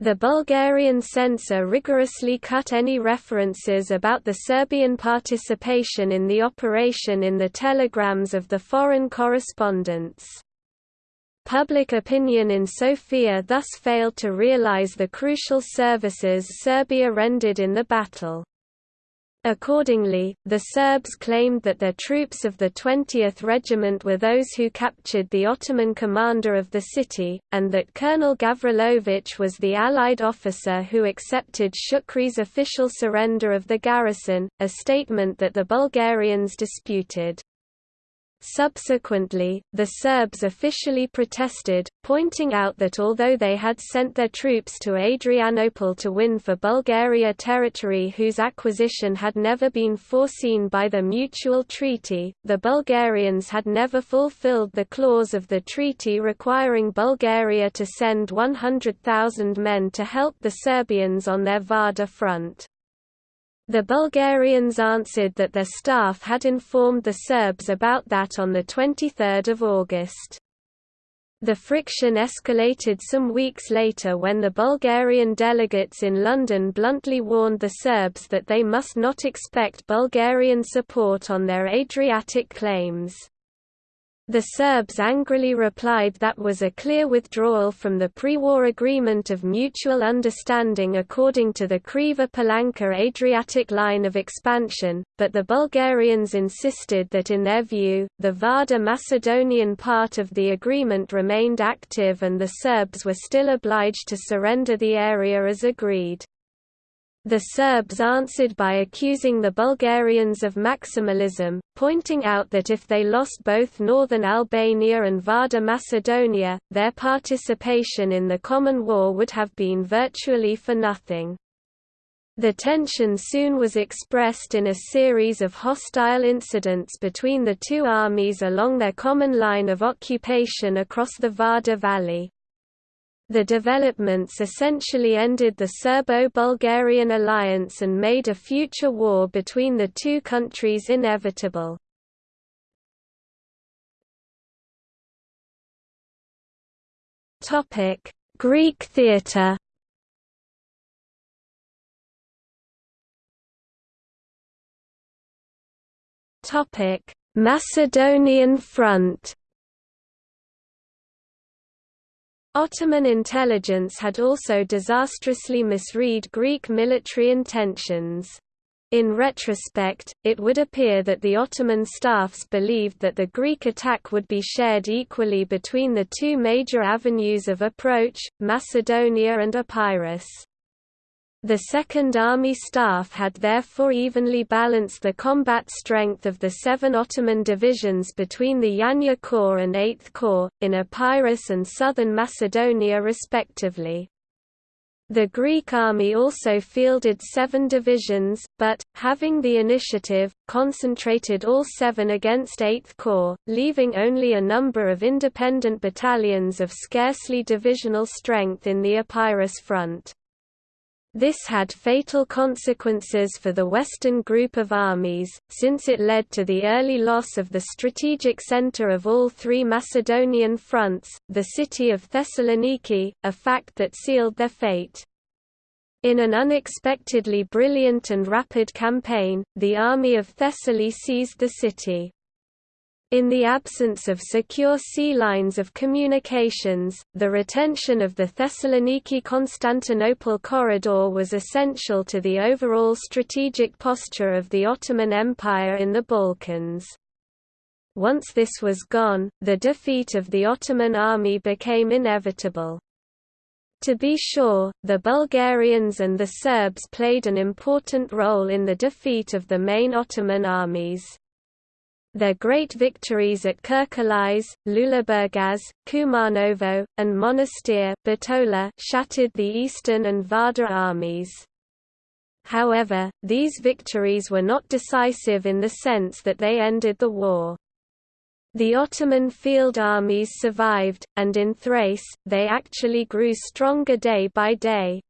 Speaker 1: The Bulgarian censor rigorously cut any references about the Serbian participation in the operation in the telegrams of the foreign correspondents. Public opinion in Sofia thus failed to realize the crucial services Serbia rendered in the battle. Accordingly, the Serbs claimed that their troops of the 20th Regiment were those who captured the Ottoman commander of the city, and that Colonel Gavrilovich was the Allied officer who accepted Shukri's official surrender of the garrison, a statement that the Bulgarians disputed. Subsequently, the Serbs officially protested, pointing out that although they had sent their troops to Adrianople to win for Bulgaria territory whose acquisition had never been foreseen by the mutual treaty, the Bulgarians had never fulfilled the clause of the treaty requiring Bulgaria to send 100,000 men to help the Serbians on their Vardar front. The Bulgarians answered that their staff had informed the Serbs about that on 23 August. The friction escalated some weeks later when the Bulgarian delegates in London bluntly warned the Serbs that they must not expect Bulgarian support on their Adriatic claims. The Serbs angrily replied that was a clear withdrawal from the pre-war agreement of mutual understanding according to the Kriva-Palanka Adriatic line of expansion, but the Bulgarians insisted that in their view, the Vardar Macedonian part of the agreement remained active and the Serbs were still obliged to surrender the area as agreed. The Serbs answered by accusing the Bulgarians of maximalism, pointing out that if they lost both northern Albania and Vardar Macedonia, their participation in the common war would have been virtually for nothing. The tension soon was expressed in a series of hostile incidents between the two armies along their common line of occupation across the Vardar Valley. The developments essentially ended the Serbo-Bulgarian alliance and made a future war between the two countries inevitable. Greek theatre Macedonian Front Ottoman intelligence had also disastrously misread Greek military intentions. In retrospect, it would appear that the Ottoman staffs believed that the Greek attack would be shared equally between the two major avenues of approach, Macedonia and Epirus. The Second Army Staff had therefore evenly balanced the combat strength of the seven Ottoman divisions between the Yanya Corps and Eighth Corps, in Epirus and southern Macedonia respectively. The Greek army also fielded seven divisions, but, having the initiative, concentrated all seven against Eighth Corps, leaving only a number of independent battalions of scarcely divisional strength in the Epirus front. This had fatal consequences for the Western group of armies, since it led to the early loss of the strategic center of all three Macedonian fronts, the city of Thessaloniki, a fact that sealed their fate. In an unexpectedly brilliant and rapid campaign, the army of Thessaly seized the city. In the absence of secure sea lines of communications, the retention of the Thessaloniki-Constantinople corridor was essential to the overall strategic posture of the Ottoman Empire in the Balkans. Once this was gone, the defeat of the Ottoman army became inevitable. To be sure, the Bulgarians and the Serbs played an important role in the defeat of the main Ottoman armies. Their great victories at Kirkalies, Lüleburgaz, Kumanovo, and Monastir Bitola shattered the Eastern and Vardar armies. However, these victories were not decisive in the sense that they ended the war. The Ottoman field armies survived, and in Thrace, they actually grew stronger day by day.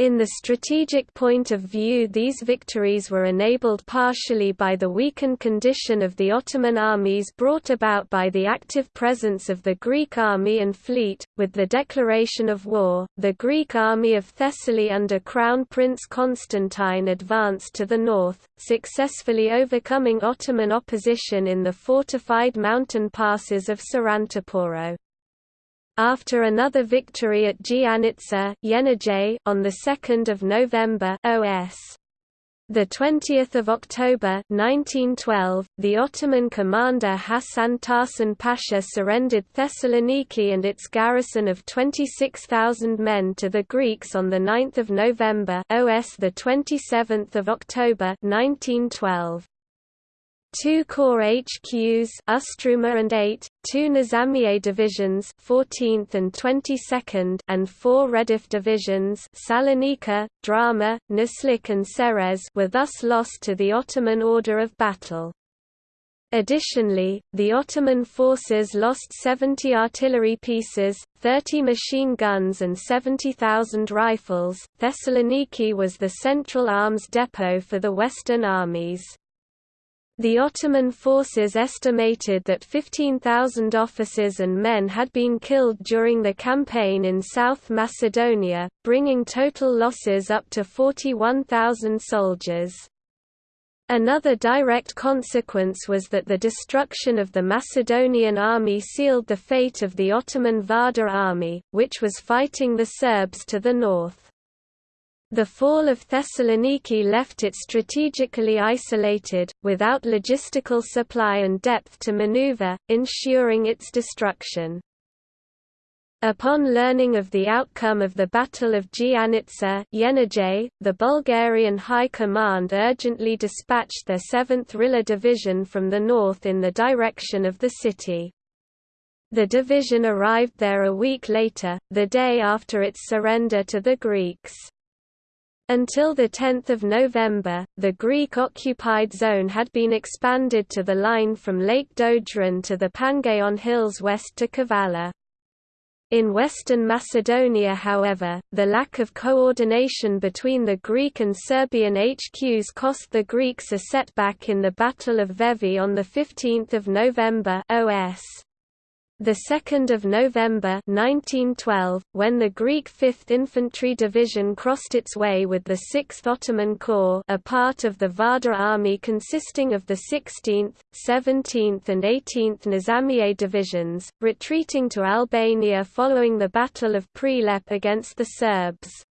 Speaker 1: In the strategic point of view these victories were enabled partially by the weakened condition of the Ottoman armies brought about by the active presence of the Greek army and fleet. With the declaration of war, the Greek army of Thessaly under Crown Prince Constantine advanced to the north, successfully overcoming Ottoman opposition in the fortified mountain passes of Sarantaporo. After another victory at Giannitsa on 2 November OS. The 20th of October 1912, the Ottoman commander Hasan Tahsin Pasha surrendered Thessaloniki and its garrison of 26,000 men to the Greeks on the 9th of November OS the 27th of October 1912. Two corps HQs Ustruma and 8, two Nizamiye divisions 14th and 22nd and four Redif divisions Salonika, Drama, Naslik and Serez were thus lost to the Ottoman order of battle. Additionally, the Ottoman forces lost 70 artillery pieces, 30 machine guns and 70,000 rifles. Thessaloniki was the central arms depot for the Western armies. The Ottoman forces estimated that 15,000 officers and men had been killed during the campaign in South Macedonia, bringing total losses up to 41,000 soldiers. Another direct consequence was that the destruction of the Macedonian army sealed the fate of the Ottoman Vardar army, which was fighting the Serbs to the north. The fall of Thessaloniki left it strategically isolated, without logistical supply and depth to maneuver, ensuring its destruction. Upon learning of the outcome of the Battle of Giannitsa the Bulgarian High Command urgently dispatched their 7th Rila Division from the north in the direction of the city. The division arrived there a week later, the day after its surrender to the Greeks. Until 10 November, the Greek-occupied zone had been expanded to the line from Lake Doiran to the Pangaion Hills west to Kavala. In Western Macedonia however, the lack of coordination between the Greek and Serbian HQs cost the Greeks a setback in the Battle of Vevi on 15 November OS. The 2nd of November 1912, when the Greek 5th Infantry Division crossed its way with the 6th Ottoman Corps, a part of the Vardar army consisting of the 16th, 17th and 18th Nizamiye divisions, retreating to Albania following the Battle of Prilep against the Serbs.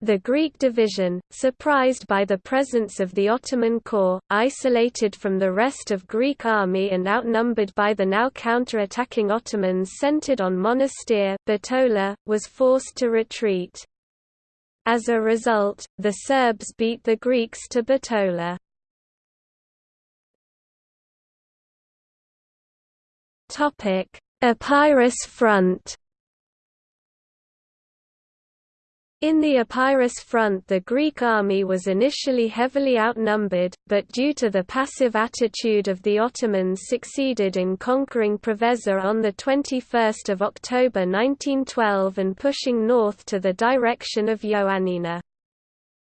Speaker 1: The Greek division, surprised by the presence of the Ottoman corps, isolated from the rest of Greek army and outnumbered by the now counter-attacking Ottomans centered on Monastir Bitola, was forced to retreat. As a result, the Serbs beat the Greeks to Bitola. Epirus front In the Epirus front the Greek army was initially heavily outnumbered, but due to the passive attitude of the Ottomans succeeded in conquering Preveza on 21 October 1912 and pushing north to the direction of Ioannina.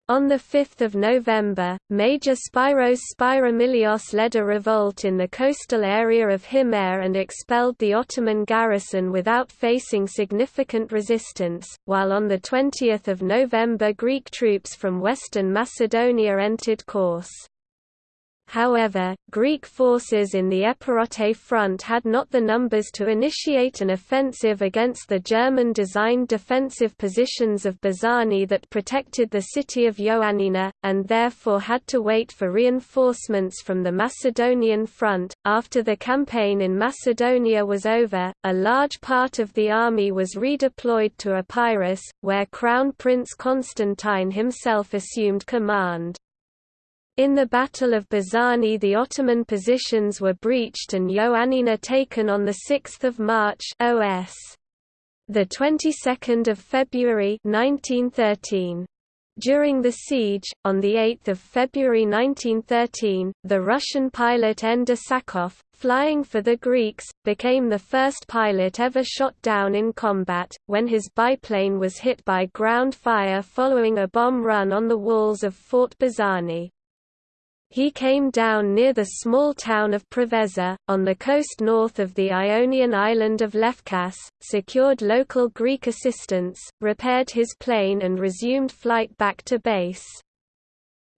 Speaker 1: On 5 November, Major Spyros Spyromilios led a revolt in the coastal area of Himarë and expelled the Ottoman garrison without facing significant resistance, while on 20 November Greek troops from western Macedonia entered Korçë. However, Greek forces in the Epirote front had not the numbers to initiate an offensive against the German-designed defensive positions of Bizani that protected the city of Ioannina, and therefore had to wait for reinforcements from the Macedonian front. After the campaign in Macedonia was over, a large part of the army was redeployed to Epirus, where Crown Prince Constantine himself assumed command. In the Battle of Bizani the Ottoman positions were breached and Ioannina taken on 6 March OS. The 22nd of February 1913. During the siege, on 8 February 1913, the Russian pilot N. de Sakoff, flying for the Greeks, became the first pilot ever shot down in combat, when his biplane was hit by ground fire following a bomb run on the walls of Fort Bizani. He came down near the small town of Preveza, on the coast north of the Ionian island of Lefkas, secured local Greek assistance, repaired his plane and resumed flight back to base.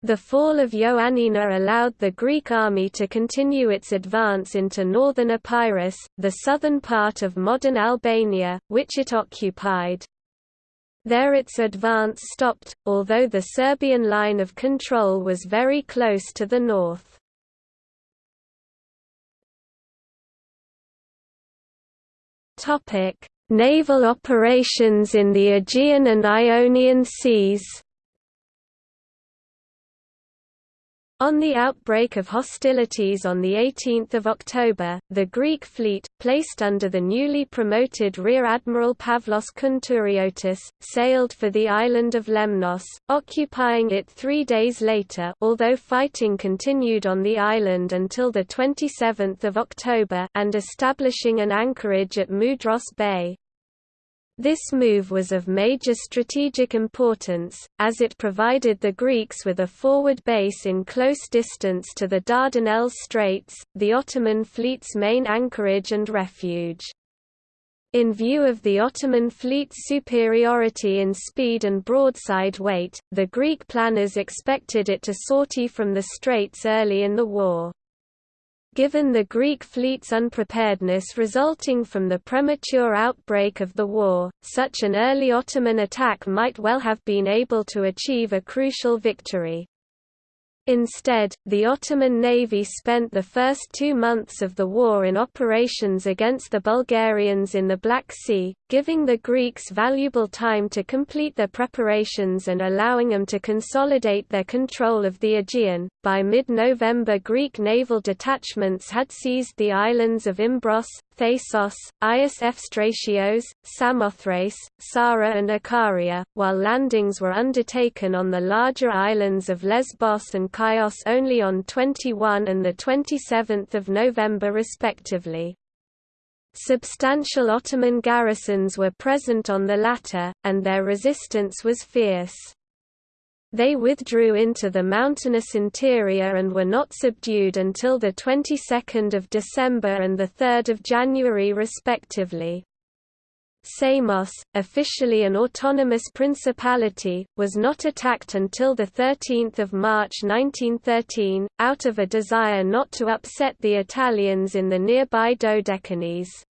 Speaker 1: The fall of Ioannina allowed the Greek army to continue its advance into northern Epirus, the southern part of modern Albania, which it occupied. There its advance stopped, although the Serbian line of control was very close to the north. Naval operations in the Aegean and Ionian Seas On the outbreak of hostilities on 18 October, the Greek fleet, placed under the newly promoted Rear Admiral Pavlos Kountouriotis, sailed for the island of Lemnos, occupying it three days later although fighting continued on the island until 27 October and establishing an anchorage at Mudros Bay. This move was of major strategic importance, as it provided the Greeks with a forward base in close distance to the Dardanelles Straits, the Ottoman fleet's main anchorage and refuge. In view of the Ottoman fleet's superiority in speed and broadside weight, the Greek planners expected it to sortie from the straits early in the war. Given the Greek fleet's unpreparedness resulting from the premature outbreak of the war, such an early Ottoman attack might well have been able to achieve a crucial victory. Instead, the Ottoman navy spent the first two months of the war in operations against the Bulgarians in the Black Sea, giving the Greeks valuable time to complete their preparations and allowing them to consolidate their control of the Aegean. By mid November, Greek naval detachments had seized the islands of Imbros, Thasos, Agios Efstratios, Samothrace, Psara and Ikaria, while landings were undertaken on the larger islands of Lesbos and Chios only on 21 and 27 November respectively. Substantial Ottoman garrisons were present on the latter, and their resistance was fierce. They withdrew into the mountainous interior and were not subdued until the 22nd of December and the 3rd of January respectively. Samos, officially an autonomous principality, was not attacked until 13 March 1913, out of a desire not to upset the Italians in the nearby Dodecanese.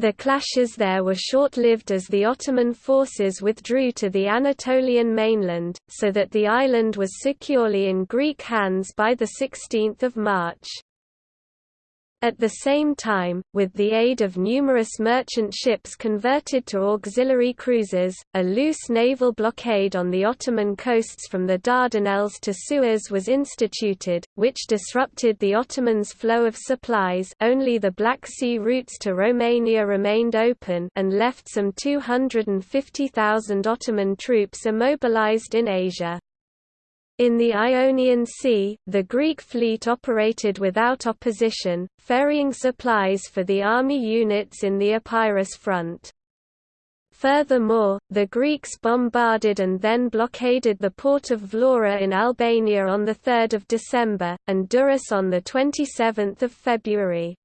Speaker 1: The clashes there were short-lived as the Ottoman forces withdrew to the Anatolian mainland, so that the island was securely in Greek hands by 16 March. At the same time, with the aid of numerous merchant ships converted to auxiliary cruisers, a loose naval blockade on the Ottoman coasts from the Dardanelles to Suez was instituted, which disrupted the Ottomans' flow of supplies only the Black Sea routes to Romania remained open and left some 250,000 Ottoman troops immobilized in Asia. In the Ionian Sea, the Greek fleet operated without opposition, ferrying supplies for the army units in the Epirus front. Furthermore, the Greeks bombarded and then blockaded the port of Vlora in Albania on 3 December, and Durrës on 27 February.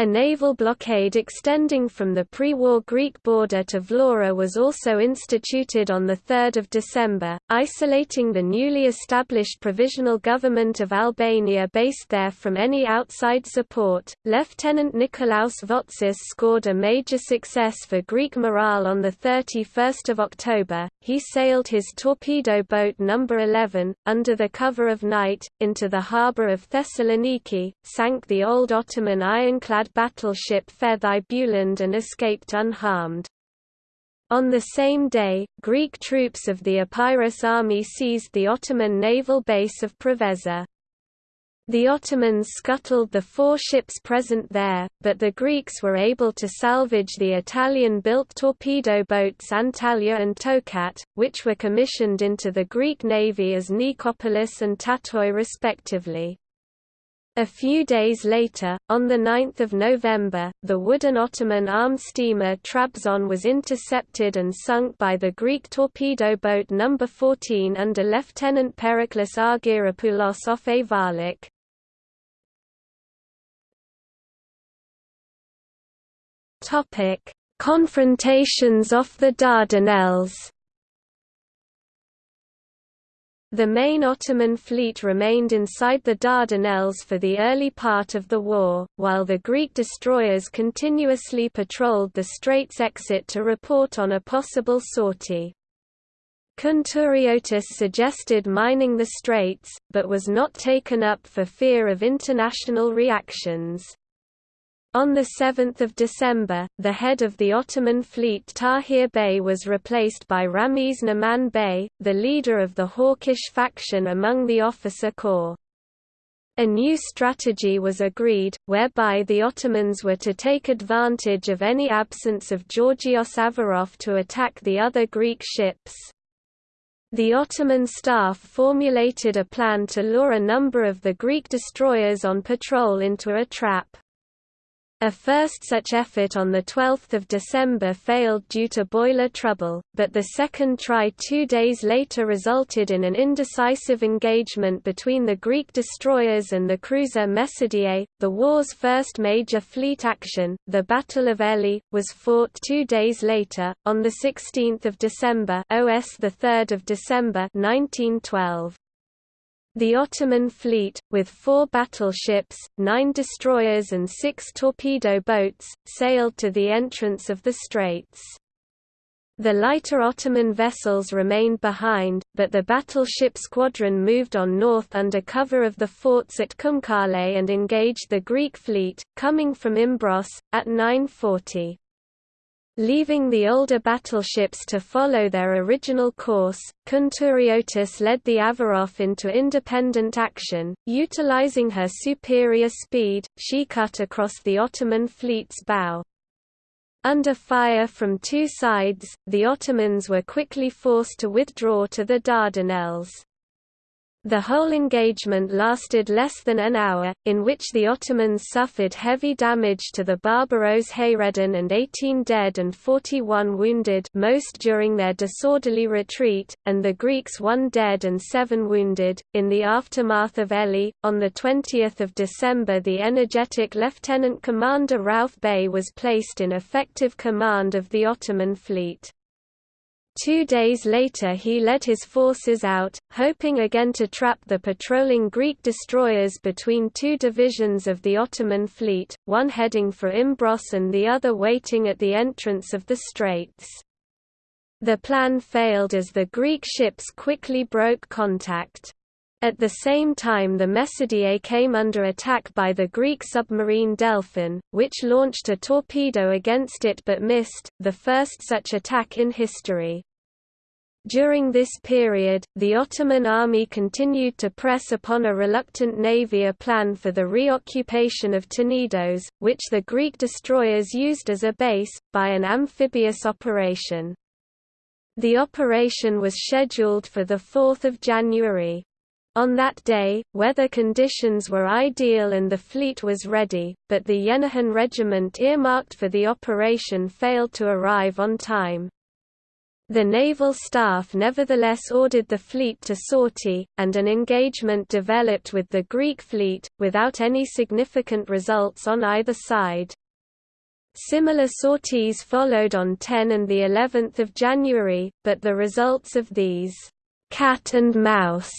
Speaker 1: A naval blockade extending from the pre-war Greek border to Vlora was also instituted on 3 December, isolating the newly established provisional government of Albania based there from any outside support. Lieutenant Nikolaos Votsis scored a major success for Greek morale on 31 October. He sailed his torpedo boat No. 11, under the cover of night, into the harbour of Thessaloniki, sank the old Ottoman ironclad battleship Feth-i Bülend and escaped unharmed. On the same day, Greek troops of the Epirus army seized the Ottoman naval base of Preveza. The Ottomans scuttled the four ships present there, but the Greeks were able to salvage the Italian-built torpedo boats Antalya and Tokat, which were commissioned into the Greek navy as Nikopolis and Tatoi respectively. A few days later, on 9 November, the wooden Ottoman armed steamer Trabzon was intercepted and sunk by the Greek torpedo boat No. 14 under Lieutenant Periklis Argyropoulos off Ayvalik. Confrontations off the Dardanelles the main Ottoman fleet remained inside the Dardanelles for the early part of the war, while the Greek destroyers continuously patrolled the strait's exit to report on a possible sortie. Kountouriotis suggested mining the straits, but was not taken up for fear of international reactions. On 7 December, the head of the Ottoman fleet Tahir Bey was replaced by Ramiz Naman Bey, the leader of the hawkish faction among the officer corps. A new strategy was agreed, whereby the Ottomans were to take advantage of any absence of Georgios Averof to attack the other Greek ships. The Ottoman staff formulated a plan to lure a number of the Greek destroyers on patrol into a trap. A first such effort on 12 December failed due to boiler trouble, but the second try two days later resulted in an indecisive engagement between the Greek destroyers and the cruiser Mecidiye. The war's first major fleet action, the Battle of Elli, was fought two days later, on 16 December OS 3 December 1912. The Ottoman fleet, with four battleships, nine destroyers and six torpedo boats, sailed to the entrance of the straits. The lighter Ottoman vessels remained behind, but the battleship squadron moved on north under cover of the forts at Kumkale and engaged the Greek fleet, coming from Imbros, at 940. Leaving the older battleships to follow their original course, Kountouriotis led the Averof into independent action, utilizing her superior speed, she cut across the Ottoman fleet's bow. Under fire from two sides, the Ottomans were quickly forced to withdraw to the Dardanelles. The whole engagement lasted less than an hour, in which the Ottomans suffered heavy damage to the Barbaros Hayreddin and 18 dead and 41 wounded most during their disorderly retreat, and the Greeks 1 dead and 7 wounded. In the aftermath of Elli, on 20 December the energetic Lieutenant Commander Rauf Bey was placed in effective command of the Ottoman fleet. Two days later he led his forces out, hoping again to trap the patrolling Greek destroyers between two divisions of the Ottoman fleet, one heading for Imbros and the other waiting at the entrance of the straits. The plan failed as the Greek ships quickly broke contact. At the same time the Mecidiye came under attack by the Greek submarine Delphin, which launched a torpedo against it but missed, the first such attack in history. During this period, the Ottoman army continued to press upon a reluctant navy a plan for the reoccupation of Tenedos, which the Greek destroyers used as a base, by an amphibious operation. The operation was scheduled for 4 January. On that day, weather conditions were ideal and the fleet was ready, but the Yenihan regiment earmarked for the operation failed to arrive on time. The naval staff nevertheless ordered the fleet to sortie, and an engagement developed with the Greek fleet, without any significant results on either side. Similar sorties followed on 10 and the 11th of January, but the results of these cat and mouse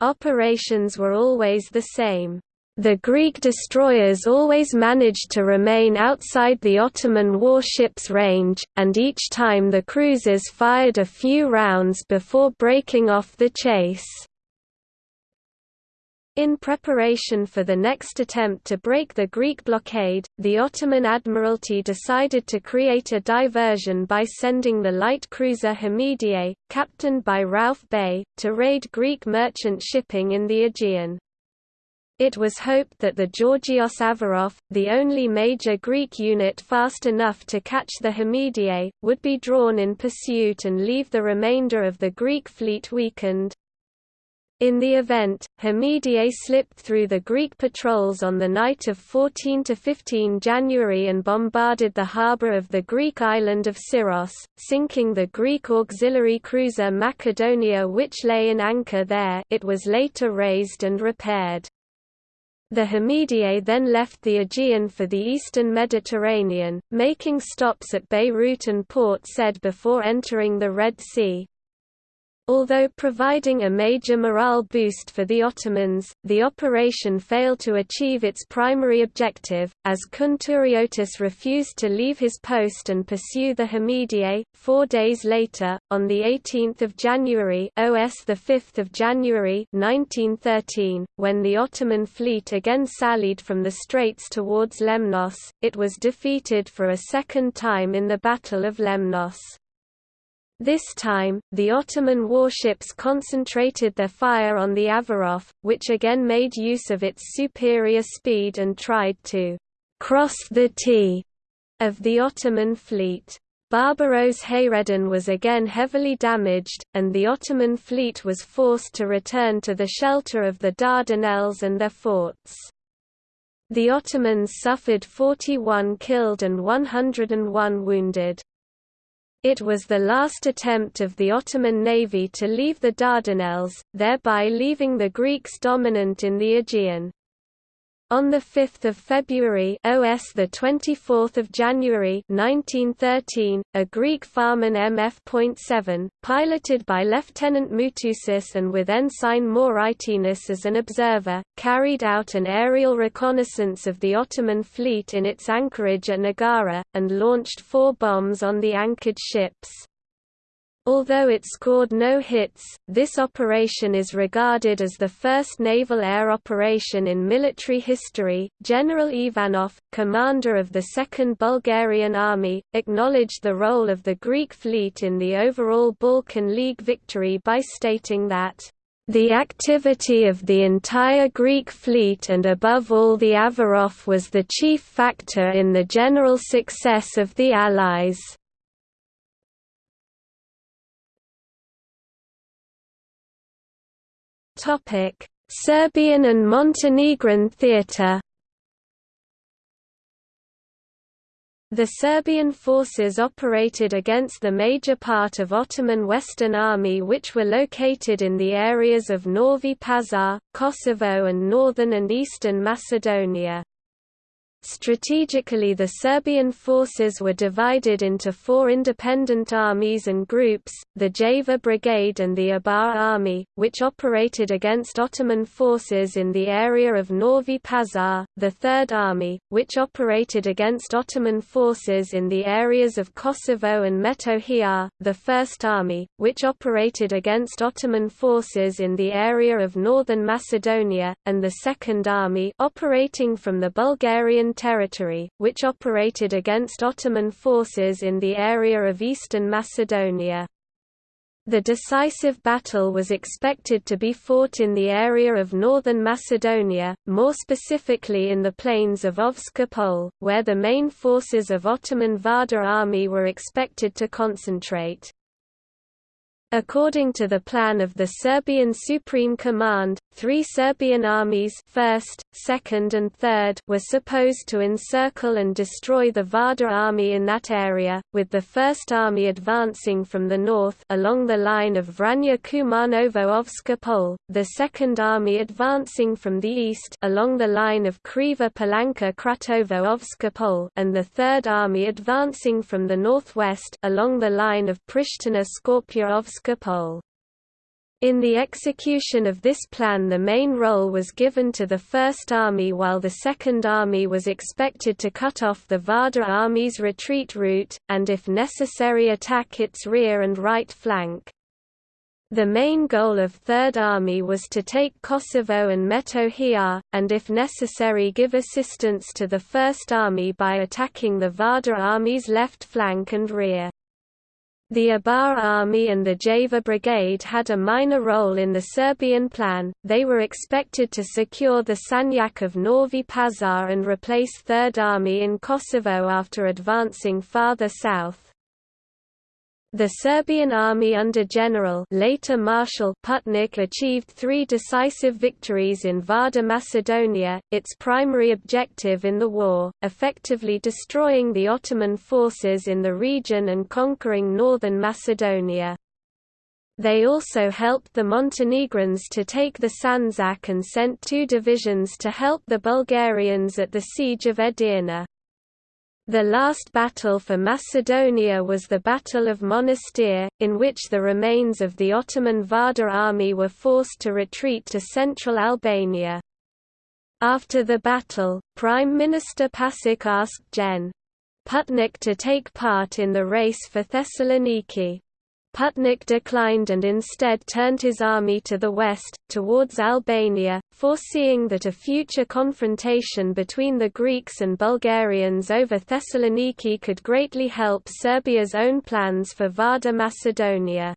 Speaker 1: operations were always the same. The Greek destroyers always managed to remain outside the Ottoman warships' range, and each time the cruisers fired a few rounds before breaking off the chase. In preparation for the next attempt to break the Greek blockade, the Ottoman Admiralty decided to create a diversion by sending the light cruiser Hamidiye, captained by Rauf Bey, to raid Greek merchant shipping in the Aegean. It was hoped that the Georgios Averof, the only major Greek unit fast enough to catch the Hamidiye, would be drawn in pursuit and leave the remainder of the Greek fleet weakened. In the event, Hamidiye slipped through the Greek patrols on the night of 14–15 January and bombarded the harbour of the Greek island of Syros, sinking the Greek auxiliary cruiser Macedonia which lay in anchor there it was later raised and repaired. The Hamidiye then left the Aegean for the eastern Mediterranean, making stops at Beirut and Port Said before entering the Red Sea. Although providing a major morale boost for the Ottomans, the operation failed to achieve its primary objective, as Kountouriotis refused to leave his post and pursue the Hamidiye. Four days later, on 18 January OS 5 January 1913, when the Ottoman fleet again sallied from the straits towards Lemnos, it was defeated for a second time in the Battle of Lemnos. This time, the Ottoman warships concentrated their fire on the Averof, which again made use of its superior speed and tried to «cross the T» of the Ottoman fleet. Barbaros Hayreddin was again heavily damaged, and the Ottoman fleet was forced to return to the shelter of the Dardanelles and their forts. The Ottomans suffered 41 killed and 101 wounded. It was the last attempt of the Ottoman navy to leave the Dardanelles, thereby leaving the Greeks dominant in the Aegean. On 5 February OS 24 January 1913, a Greek Farman MF.7, piloted by Lieutenant Moutoussis and with ensign Moraitinis as an observer, carried out an aerial reconnaissance of the Ottoman fleet in its anchorage at Nagara, and launched four bombs on the anchored ships. Although it scored no hits, this operation is regarded as the first naval air operation in military history. General Ivanov, commander of the Second Bulgarian Army, acknowledged the role of the Greek fleet in the overall Balkan League victory by stating that the activity of the entire Greek fleet and above all the Averof was the chief factor in the general success of the Allies. Topic: Serbian and Montenegrin theatre. The Serbian forces operated against the major part of Ottoman Western Army which were located in the areas of Novi Pazar, Kosovo and northern and eastern Macedonia. Strategically the Serbian forces were divided into four independent armies and groups, the Javor Brigade and the Ibar Army, which operated against Ottoman forces in the area of Novi Pazar, the Third Army, which operated against Ottoman forces in the areas of Kosovo and Metohija, the First Army, which operated against Ottoman forces in the area of northern Macedonia, and the Second Army operating from the Bulgarian territory, which operated against Ottoman forces in the area of eastern Macedonia. The decisive battle was expected to be fought in the area of northern Macedonia, more specifically in the plains of Ovče Pole, where the main forces of Ottoman Vardar army were expected to concentrate. According to the plan of the Serbian Supreme Command, three Serbian armies 1st, 2nd and 3rd were supposed to encircle and destroy the Vardar army in that area, with the 1st Army advancing from the north along the line of Vranje Kumanovo-Ovče Pole, the 2nd Army advancing from the east along the line of Kriva Palanka Kratovo-Ovče Pole and the 3rd Army advancing from the northwest along the line of Pristina-Skopje-Ovče in the execution of this plan the main role was given to the First Army while the Second Army was expected to cut off the Vardar Army's retreat route, and if necessary attack its rear and right flank. The main goal of Third Army was to take Kosovo and Metohija, and if necessary give assistance to the First Army by attacking the Vardar Army's left flank and rear. The Ibar Army and the Javor Brigade had a minor role in the Serbian plan, they were expected to secure the Sanjak of Novi Pazar and replace Third Army in Kosovo after advancing farther south. The Serbian army under General later Marshal Putnik achieved three decisive victories in Vardar Macedonia, its primary objective in the war, effectively destroying the Ottoman forces in the region and conquering northern Macedonia. They also helped the Montenegrins to take the Sandžak and sent two divisions to help the Bulgarians at the siege of Edirne. The last battle for Macedonia was the Battle of Monastir, in which the remains of the Ottoman Vardar army were forced to retreat to central Albania. After the battle, Prime Minister Pasic asked Gen. Putnik to take part in the race for Thessaloniki. Putnik declined and instead turned his army to the west, towards Albania, foreseeing that a future confrontation between the Greeks and Bulgarians over Thessaloniki could greatly help Serbia's own plans for Vardar Macedonia.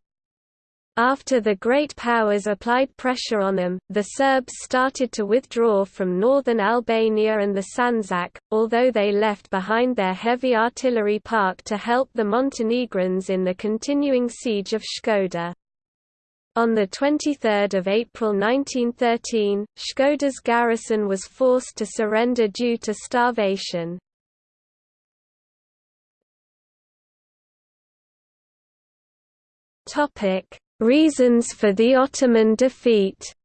Speaker 1: After the great powers applied pressure on them, the Serbs started to withdraw from northern Albania and the Sandžak, although they left behind their heavy artillery park to help the Montenegrins in the continuing siege of Škoda. On 23 April 1913, Škoda's garrison was forced to surrender due to starvation. Reasons for the Ottoman defeat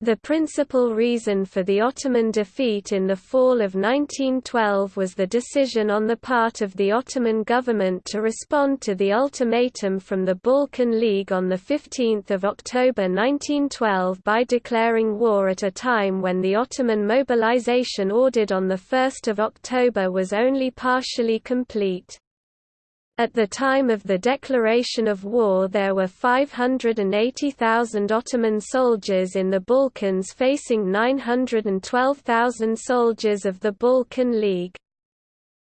Speaker 1: The principal reason for the Ottoman defeat in the fall of 1912 was the decision on the part of the Ottoman government to respond to the ultimatum from the Balkan League on 15 October 1912 by declaring war at a time when the Ottoman mobilization ordered on 1 October was only partially complete. At the time of the declaration of war there were 580,000 Ottoman soldiers in the Balkans facing 912,000 soldiers of the Balkan League.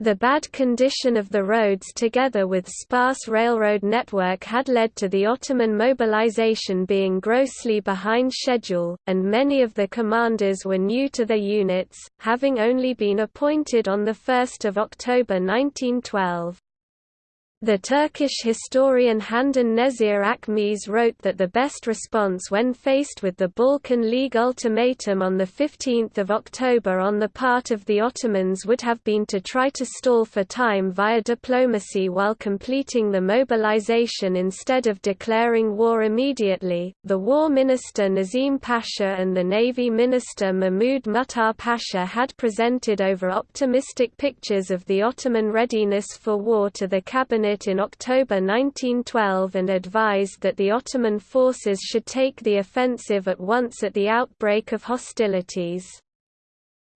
Speaker 1: The bad condition of the roads together with sparse railroad network had led to the Ottoman mobilization being grossly behind schedule, and many of the commanders were new to their units, having only been appointed on 1 October 1912. The Turkish historian Handan Nezir Akmeşe wrote that the best response when faced with the Balkan League ultimatum on 15 October on the part of the Ottomans would have been to try to stall for time via diplomacy while completing the mobilization instead of declaring war immediately. The War Minister Nazim Pasha and the Navy Minister Mahmud Muhtar Pasha had presented over optimistic pictures of the Ottoman readiness for war to the cabinet in October 1912 and advised that the Ottoman forces should take the offensive at once at the outbreak of hostilities.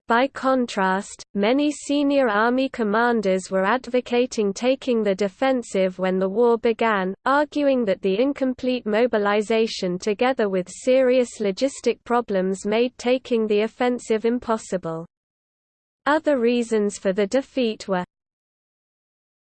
Speaker 1: By contrast, many senior army commanders were advocating taking the defensive when the war began, arguing that the incomplete mobilization together with serious logistic problems made taking the offensive impossible. Other reasons for the defeat were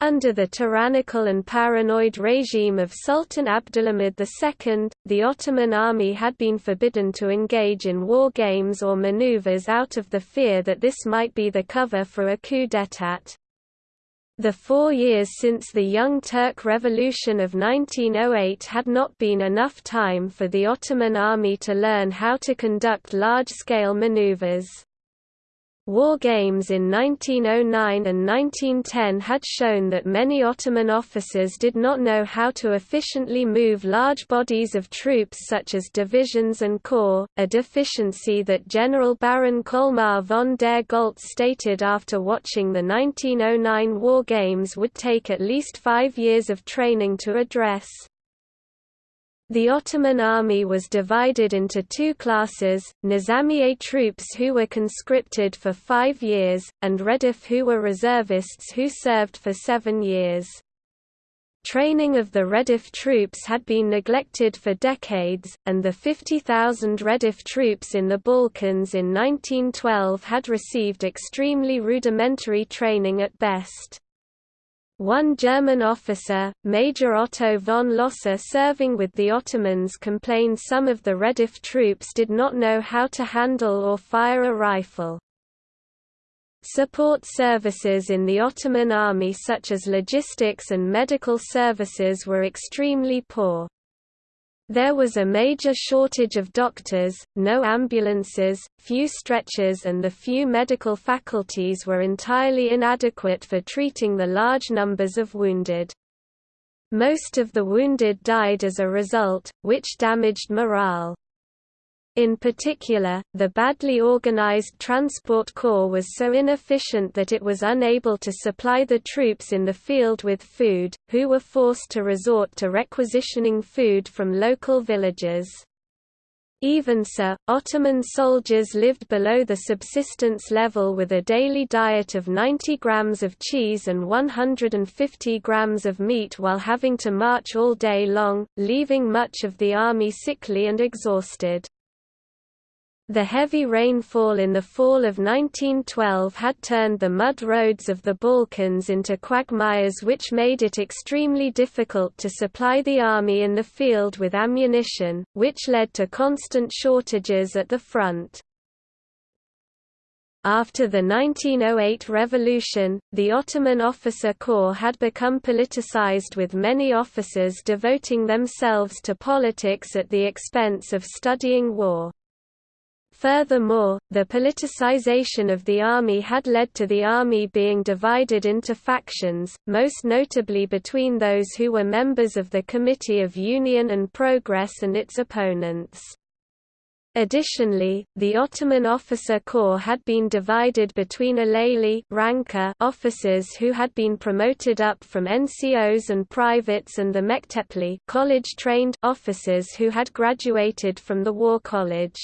Speaker 1: under the tyrannical and paranoid regime of Sultan Abdulhamid II, the Ottoman army had been forbidden to engage in war games or maneuvers out of the fear that this might be the cover for a coup d'état. The four years since the Young Turk Revolution of 1908 had not been enough time for the Ottoman army to learn how to conduct large-scale maneuvers. War games in 1909 and 1910 had shown that many Ottoman officers did not know how to efficiently move large bodies of troops such as divisions and corps, a deficiency that General Baron Colmar von der Goltz stated after watching the 1909 War Games would take at least five years of training to address. The Ottoman army was divided into two classes, Nizamiye troops who were conscripted for five years, and Redif who were reservists who served for seven years. Training of the Redif troops had been neglected for decades, and the 50,000 Redif troops in the Balkans in 1912 had received extremely rudimentary training at best. One German officer, Major Otto von Lossow serving with the Ottomans complained some of the Redif troops did not know how to handle or fire a rifle. Support services in the Ottoman army such as logistics and medical services were extremely poor. There was a major shortage of doctors, no ambulances, few stretchers and the few medical faculties were entirely inadequate for treating the large numbers of wounded. Most of the wounded died as a result, which damaged morale. In particular, the badly organized transport corps was so inefficient that it was unable to supply the troops in the field with food, who were forced to resort to requisitioning food from local villages. Even so, Ottoman soldiers lived below the subsistence level with a daily diet of 90 grams of cheese and 150 grams of meat while having to march all day long, leaving much of the army sickly and exhausted. The heavy rainfall in the fall of 1912 had turned the mud roads of the Balkans into quagmires which made it extremely difficult to supply the army in the field with ammunition, which led to constant shortages at the front. After the 1908 revolution, the Ottoman officer corps had become politicized with many officers devoting themselves to politics at the expense of studying war. Furthermore, the politicization of the army had led to the army being divided into factions, most notably between those who were members of the Committee of Union and Progress and its opponents. Additionally, the Ottoman officer corps had been divided between Alaylı officers who had been promoted up from NCOs and privates and the Mektepli college-trained officers who had graduated from the War College.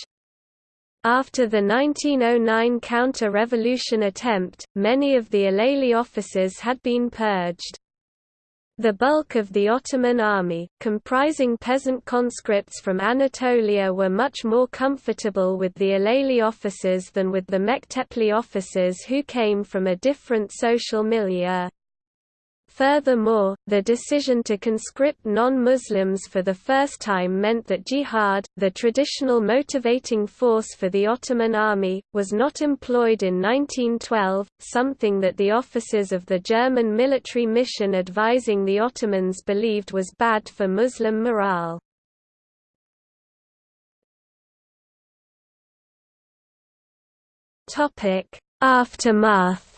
Speaker 1: After the 1909 counter-revolution attempt, many of the Alaylı officers had been purged. The bulk of the Ottoman army, comprising peasant conscripts from Anatolia were much more comfortable with the Alaylı officers than with the Mektepli officers who came from a different social milieu. Furthermore, the decision to conscript non-Muslims for the first time meant that jihad, the traditional motivating force for the Ottoman army, was not employed in 1912, something that the officers of the German military mission advising the Ottomans believed was bad for Muslim morale. Aftermath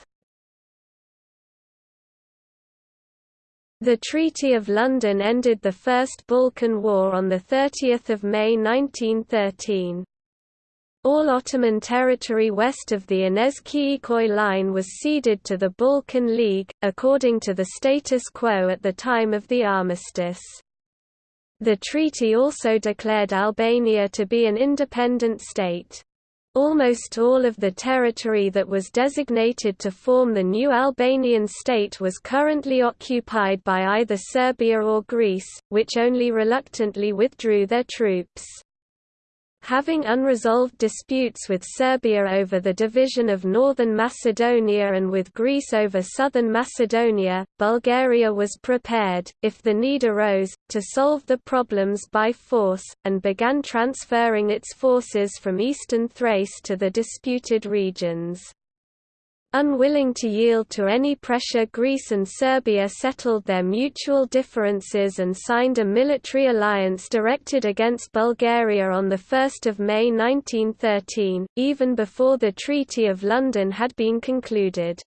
Speaker 1: The Treaty of London ended the First Balkan War on 30 May 1913. All Ottoman territory west of the Enez-Kıyıköy line was ceded to the Balkan League, according to the status quo at the time of the armistice. The treaty also declared Albania to be an independent state. Almost all of the territory that was designated to form the new Albanian state was currently occupied by either Serbia or Greece, which only reluctantly withdrew their troops. Having unresolved disputes with Serbia over the division of northern Macedonia and with Greece over southern Macedonia, Bulgaria was prepared, if the need arose, to solve the problems by force, and began transferring its forces from eastern Thrace to the disputed regions. Unwilling to yield to any pressure Greece and Serbia settled their mutual differences and signed a military alliance directed against Bulgaria on 1 May 1913, even before the Treaty of London had been concluded.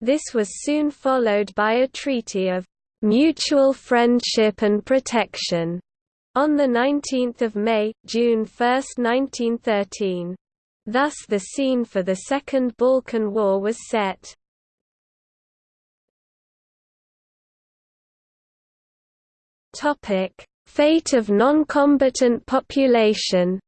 Speaker 1: This was soon followed by a treaty of «mutual friendship and protection» on 19 May, June 1, 1913. Thus the scene for the Second Balkan War was set. Fate of non-combatant population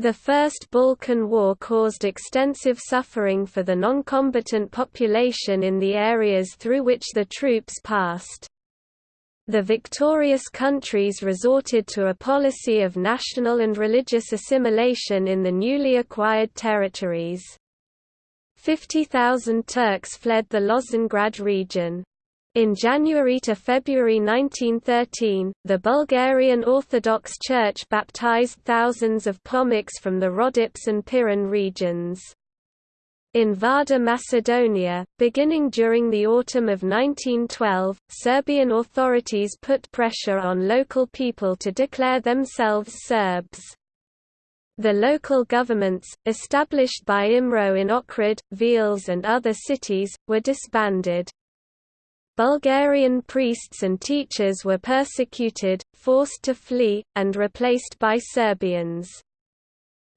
Speaker 1: The First Balkan War caused extensive suffering for the non-combatant population in the areas through which the troops passed. The victorious countries resorted to a policy of national and religious assimilation in the newly acquired territories. 50,000 Turks fled the Lozengrad region. In January to February 1913, the Bulgarian Orthodox Church baptized thousands of Pomaks from the Rhodope and Pirin regions. In Vardar Macedonia, beginning during the autumn of 1912, Serbian authorities put pressure on local people to declare themselves Serbs. The local governments, established by IMRO in Ohrid, Veles and other cities, were disbanded. Bulgarian priests and teachers were persecuted, forced to flee, and replaced by Serbians.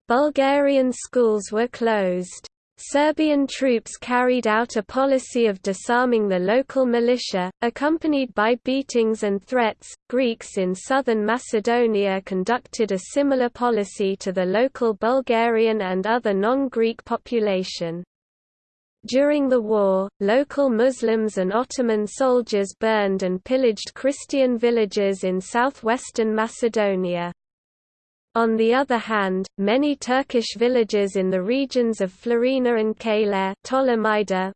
Speaker 1: Bulgarian schools were closed. Serbian troops carried out a policy of disarming the local militia, accompanied by beatings and threats. Greeks in southern Macedonia conducted a similar policy to the local Bulgarian and other non-Greek population. During the war, local Muslims and Ottoman soldiers burned and pillaged Christian villages in southwestern Macedonia. On the other hand, many Turkish villages in the regions of Florina and Kale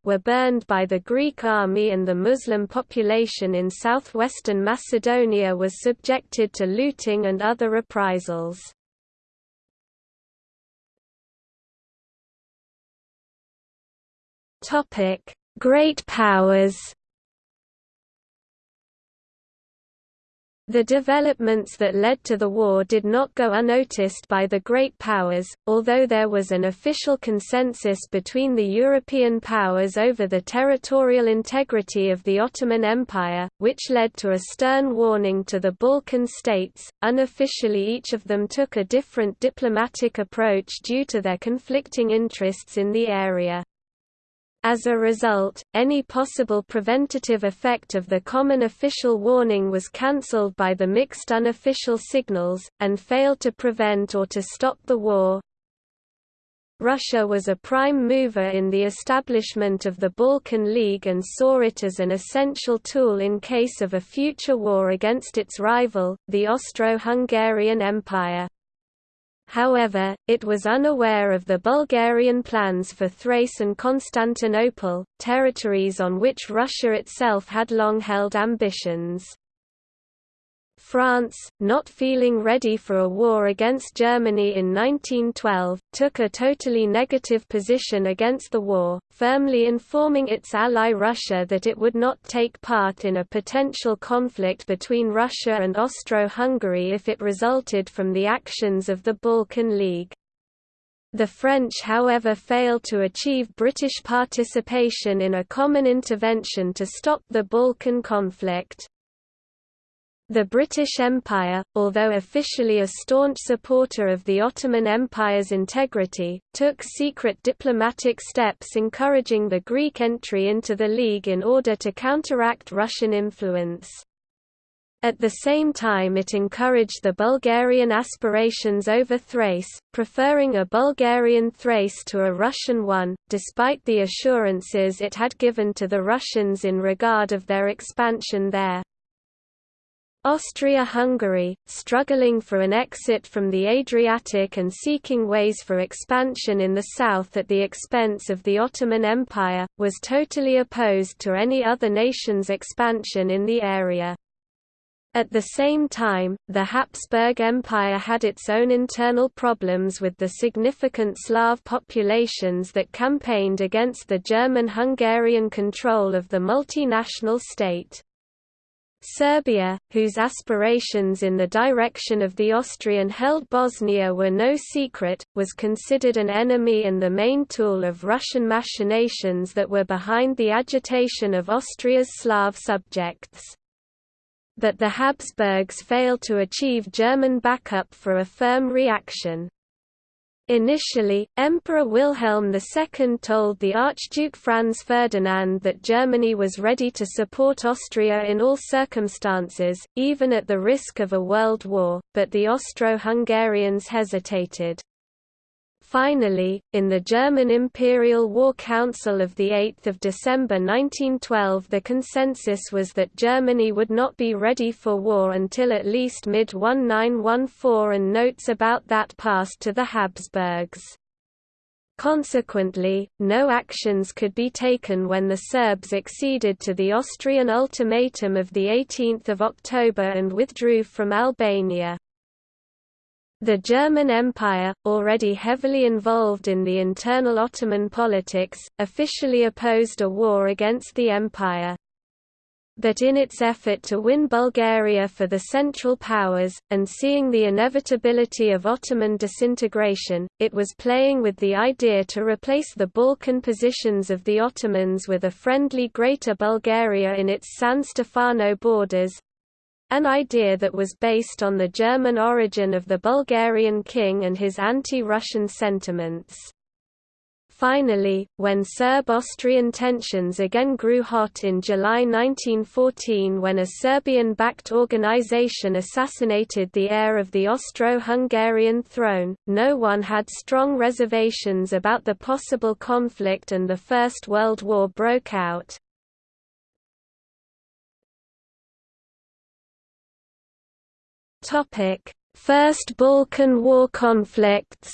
Speaker 1: were burned by the Greek army and the Muslim population in southwestern Macedonia was subjected to looting and other reprisals. Great powers The developments that led to the war did not go unnoticed by the Great Powers, although there was an official consensus between the European powers over the territorial integrity of the Ottoman Empire, which led to a stern warning to the Balkan states. Unofficially, each of them took a different diplomatic approach due to their conflicting interests in the area. As a result, any possible preventative effect of the common official warning was cancelled by the mixed unofficial signals, and failed to prevent or to stop the war. Russia was a prime mover in the establishment of the Balkan League and saw it as an essential tool in case of a future war against its rival, the Austro-Hungarian Empire. However, it was unaware of the Bulgarian plans for Thrace and Constantinople, territories on which Russia itself had long held ambitions. France, not feeling ready for a war against Germany in 1912, took a totally negative position against the war, firmly informing its ally Russia that it would not take part in a potential conflict between Russia and Austro-Hungary if it resulted from the actions of the Balkan League. The French however failed to achieve British participation in a common intervention to stop the Balkan conflict. The British Empire, although officially a staunch supporter of the Ottoman Empire's integrity, took secret diplomatic steps encouraging the Greek entry into the League in order to counteract Russian influence. At the same time it encouraged the Bulgarian aspirations over Thrace, preferring a Bulgarian Thrace to a Russian one, despite the assurances it had given to the Russians in regard of their expansion there. Austria-Hungary, struggling for an exit from the Adriatic and seeking ways for expansion in the south at the expense of the Ottoman Empire, was totally opposed to any other nation's expansion in the area. At the same time, the Habsburg Empire had its own internal problems with the significant Slav populations that campaigned against the German-Hungarian control of the multinational state. Serbia, whose aspirations in the direction of the Austrian-held Bosnia were no secret, was considered an enemy and the main tool of Russian machinations that were behind the agitation of Austria's Slav subjects. But the Habsburgs failed to achieve German backup for a firm reaction. Initially, Emperor Wilhelm II told the Archduke Franz Ferdinand that Germany was ready to support Austria in all circumstances, even at the risk of a world war, but the Austro-Hungarians hesitated. Finally, in the German Imperial War Council of 8 December 1912 the consensus was that Germany would not be ready for war until at least mid-1914 and notes about that passed to the Habsburgs. Consequently, no actions could be taken when the Serbs acceded to the Austrian ultimatum of 18 October and withdrew from Albania. The German Empire, already heavily involved in the internal Ottoman politics, officially opposed a war against the empire. But in its effort to win Bulgaria for the Central Powers, and seeing the inevitability of Ottoman disintegration, it was playing with the idea to replace the Balkan positions of the Ottomans with a friendly Greater Bulgaria in its San Stefano borders, an idea that was based on the German origin of the Bulgarian king and his anti-Russian sentiments. Finally, when Serb-Austrian tensions again grew hot in July 1914 when a Serbian-backed organization assassinated the heir of the Austro-Hungarian throne, no one had strong reservations about the possible conflict and the First World War broke out. Topic: First Balkan War conflicts.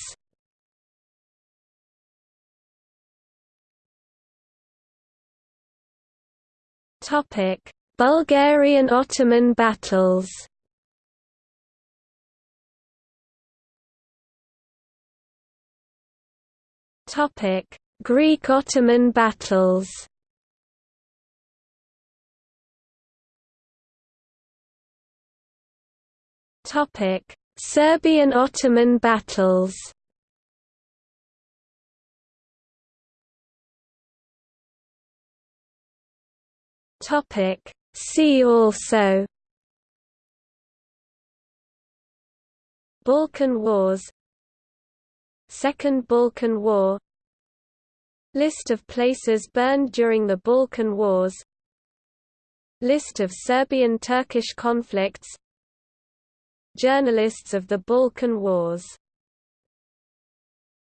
Speaker 1: Topic: Bulgarian-Ottoman battles. Topic: Greek-Ottoman battles Serbian-Ottoman battles. Topic See also. Balkan Wars. Second Balkan War. List of places burned during the Balkan Wars. List of Serbian-Turkish conflicts Journalists of the Balkan Wars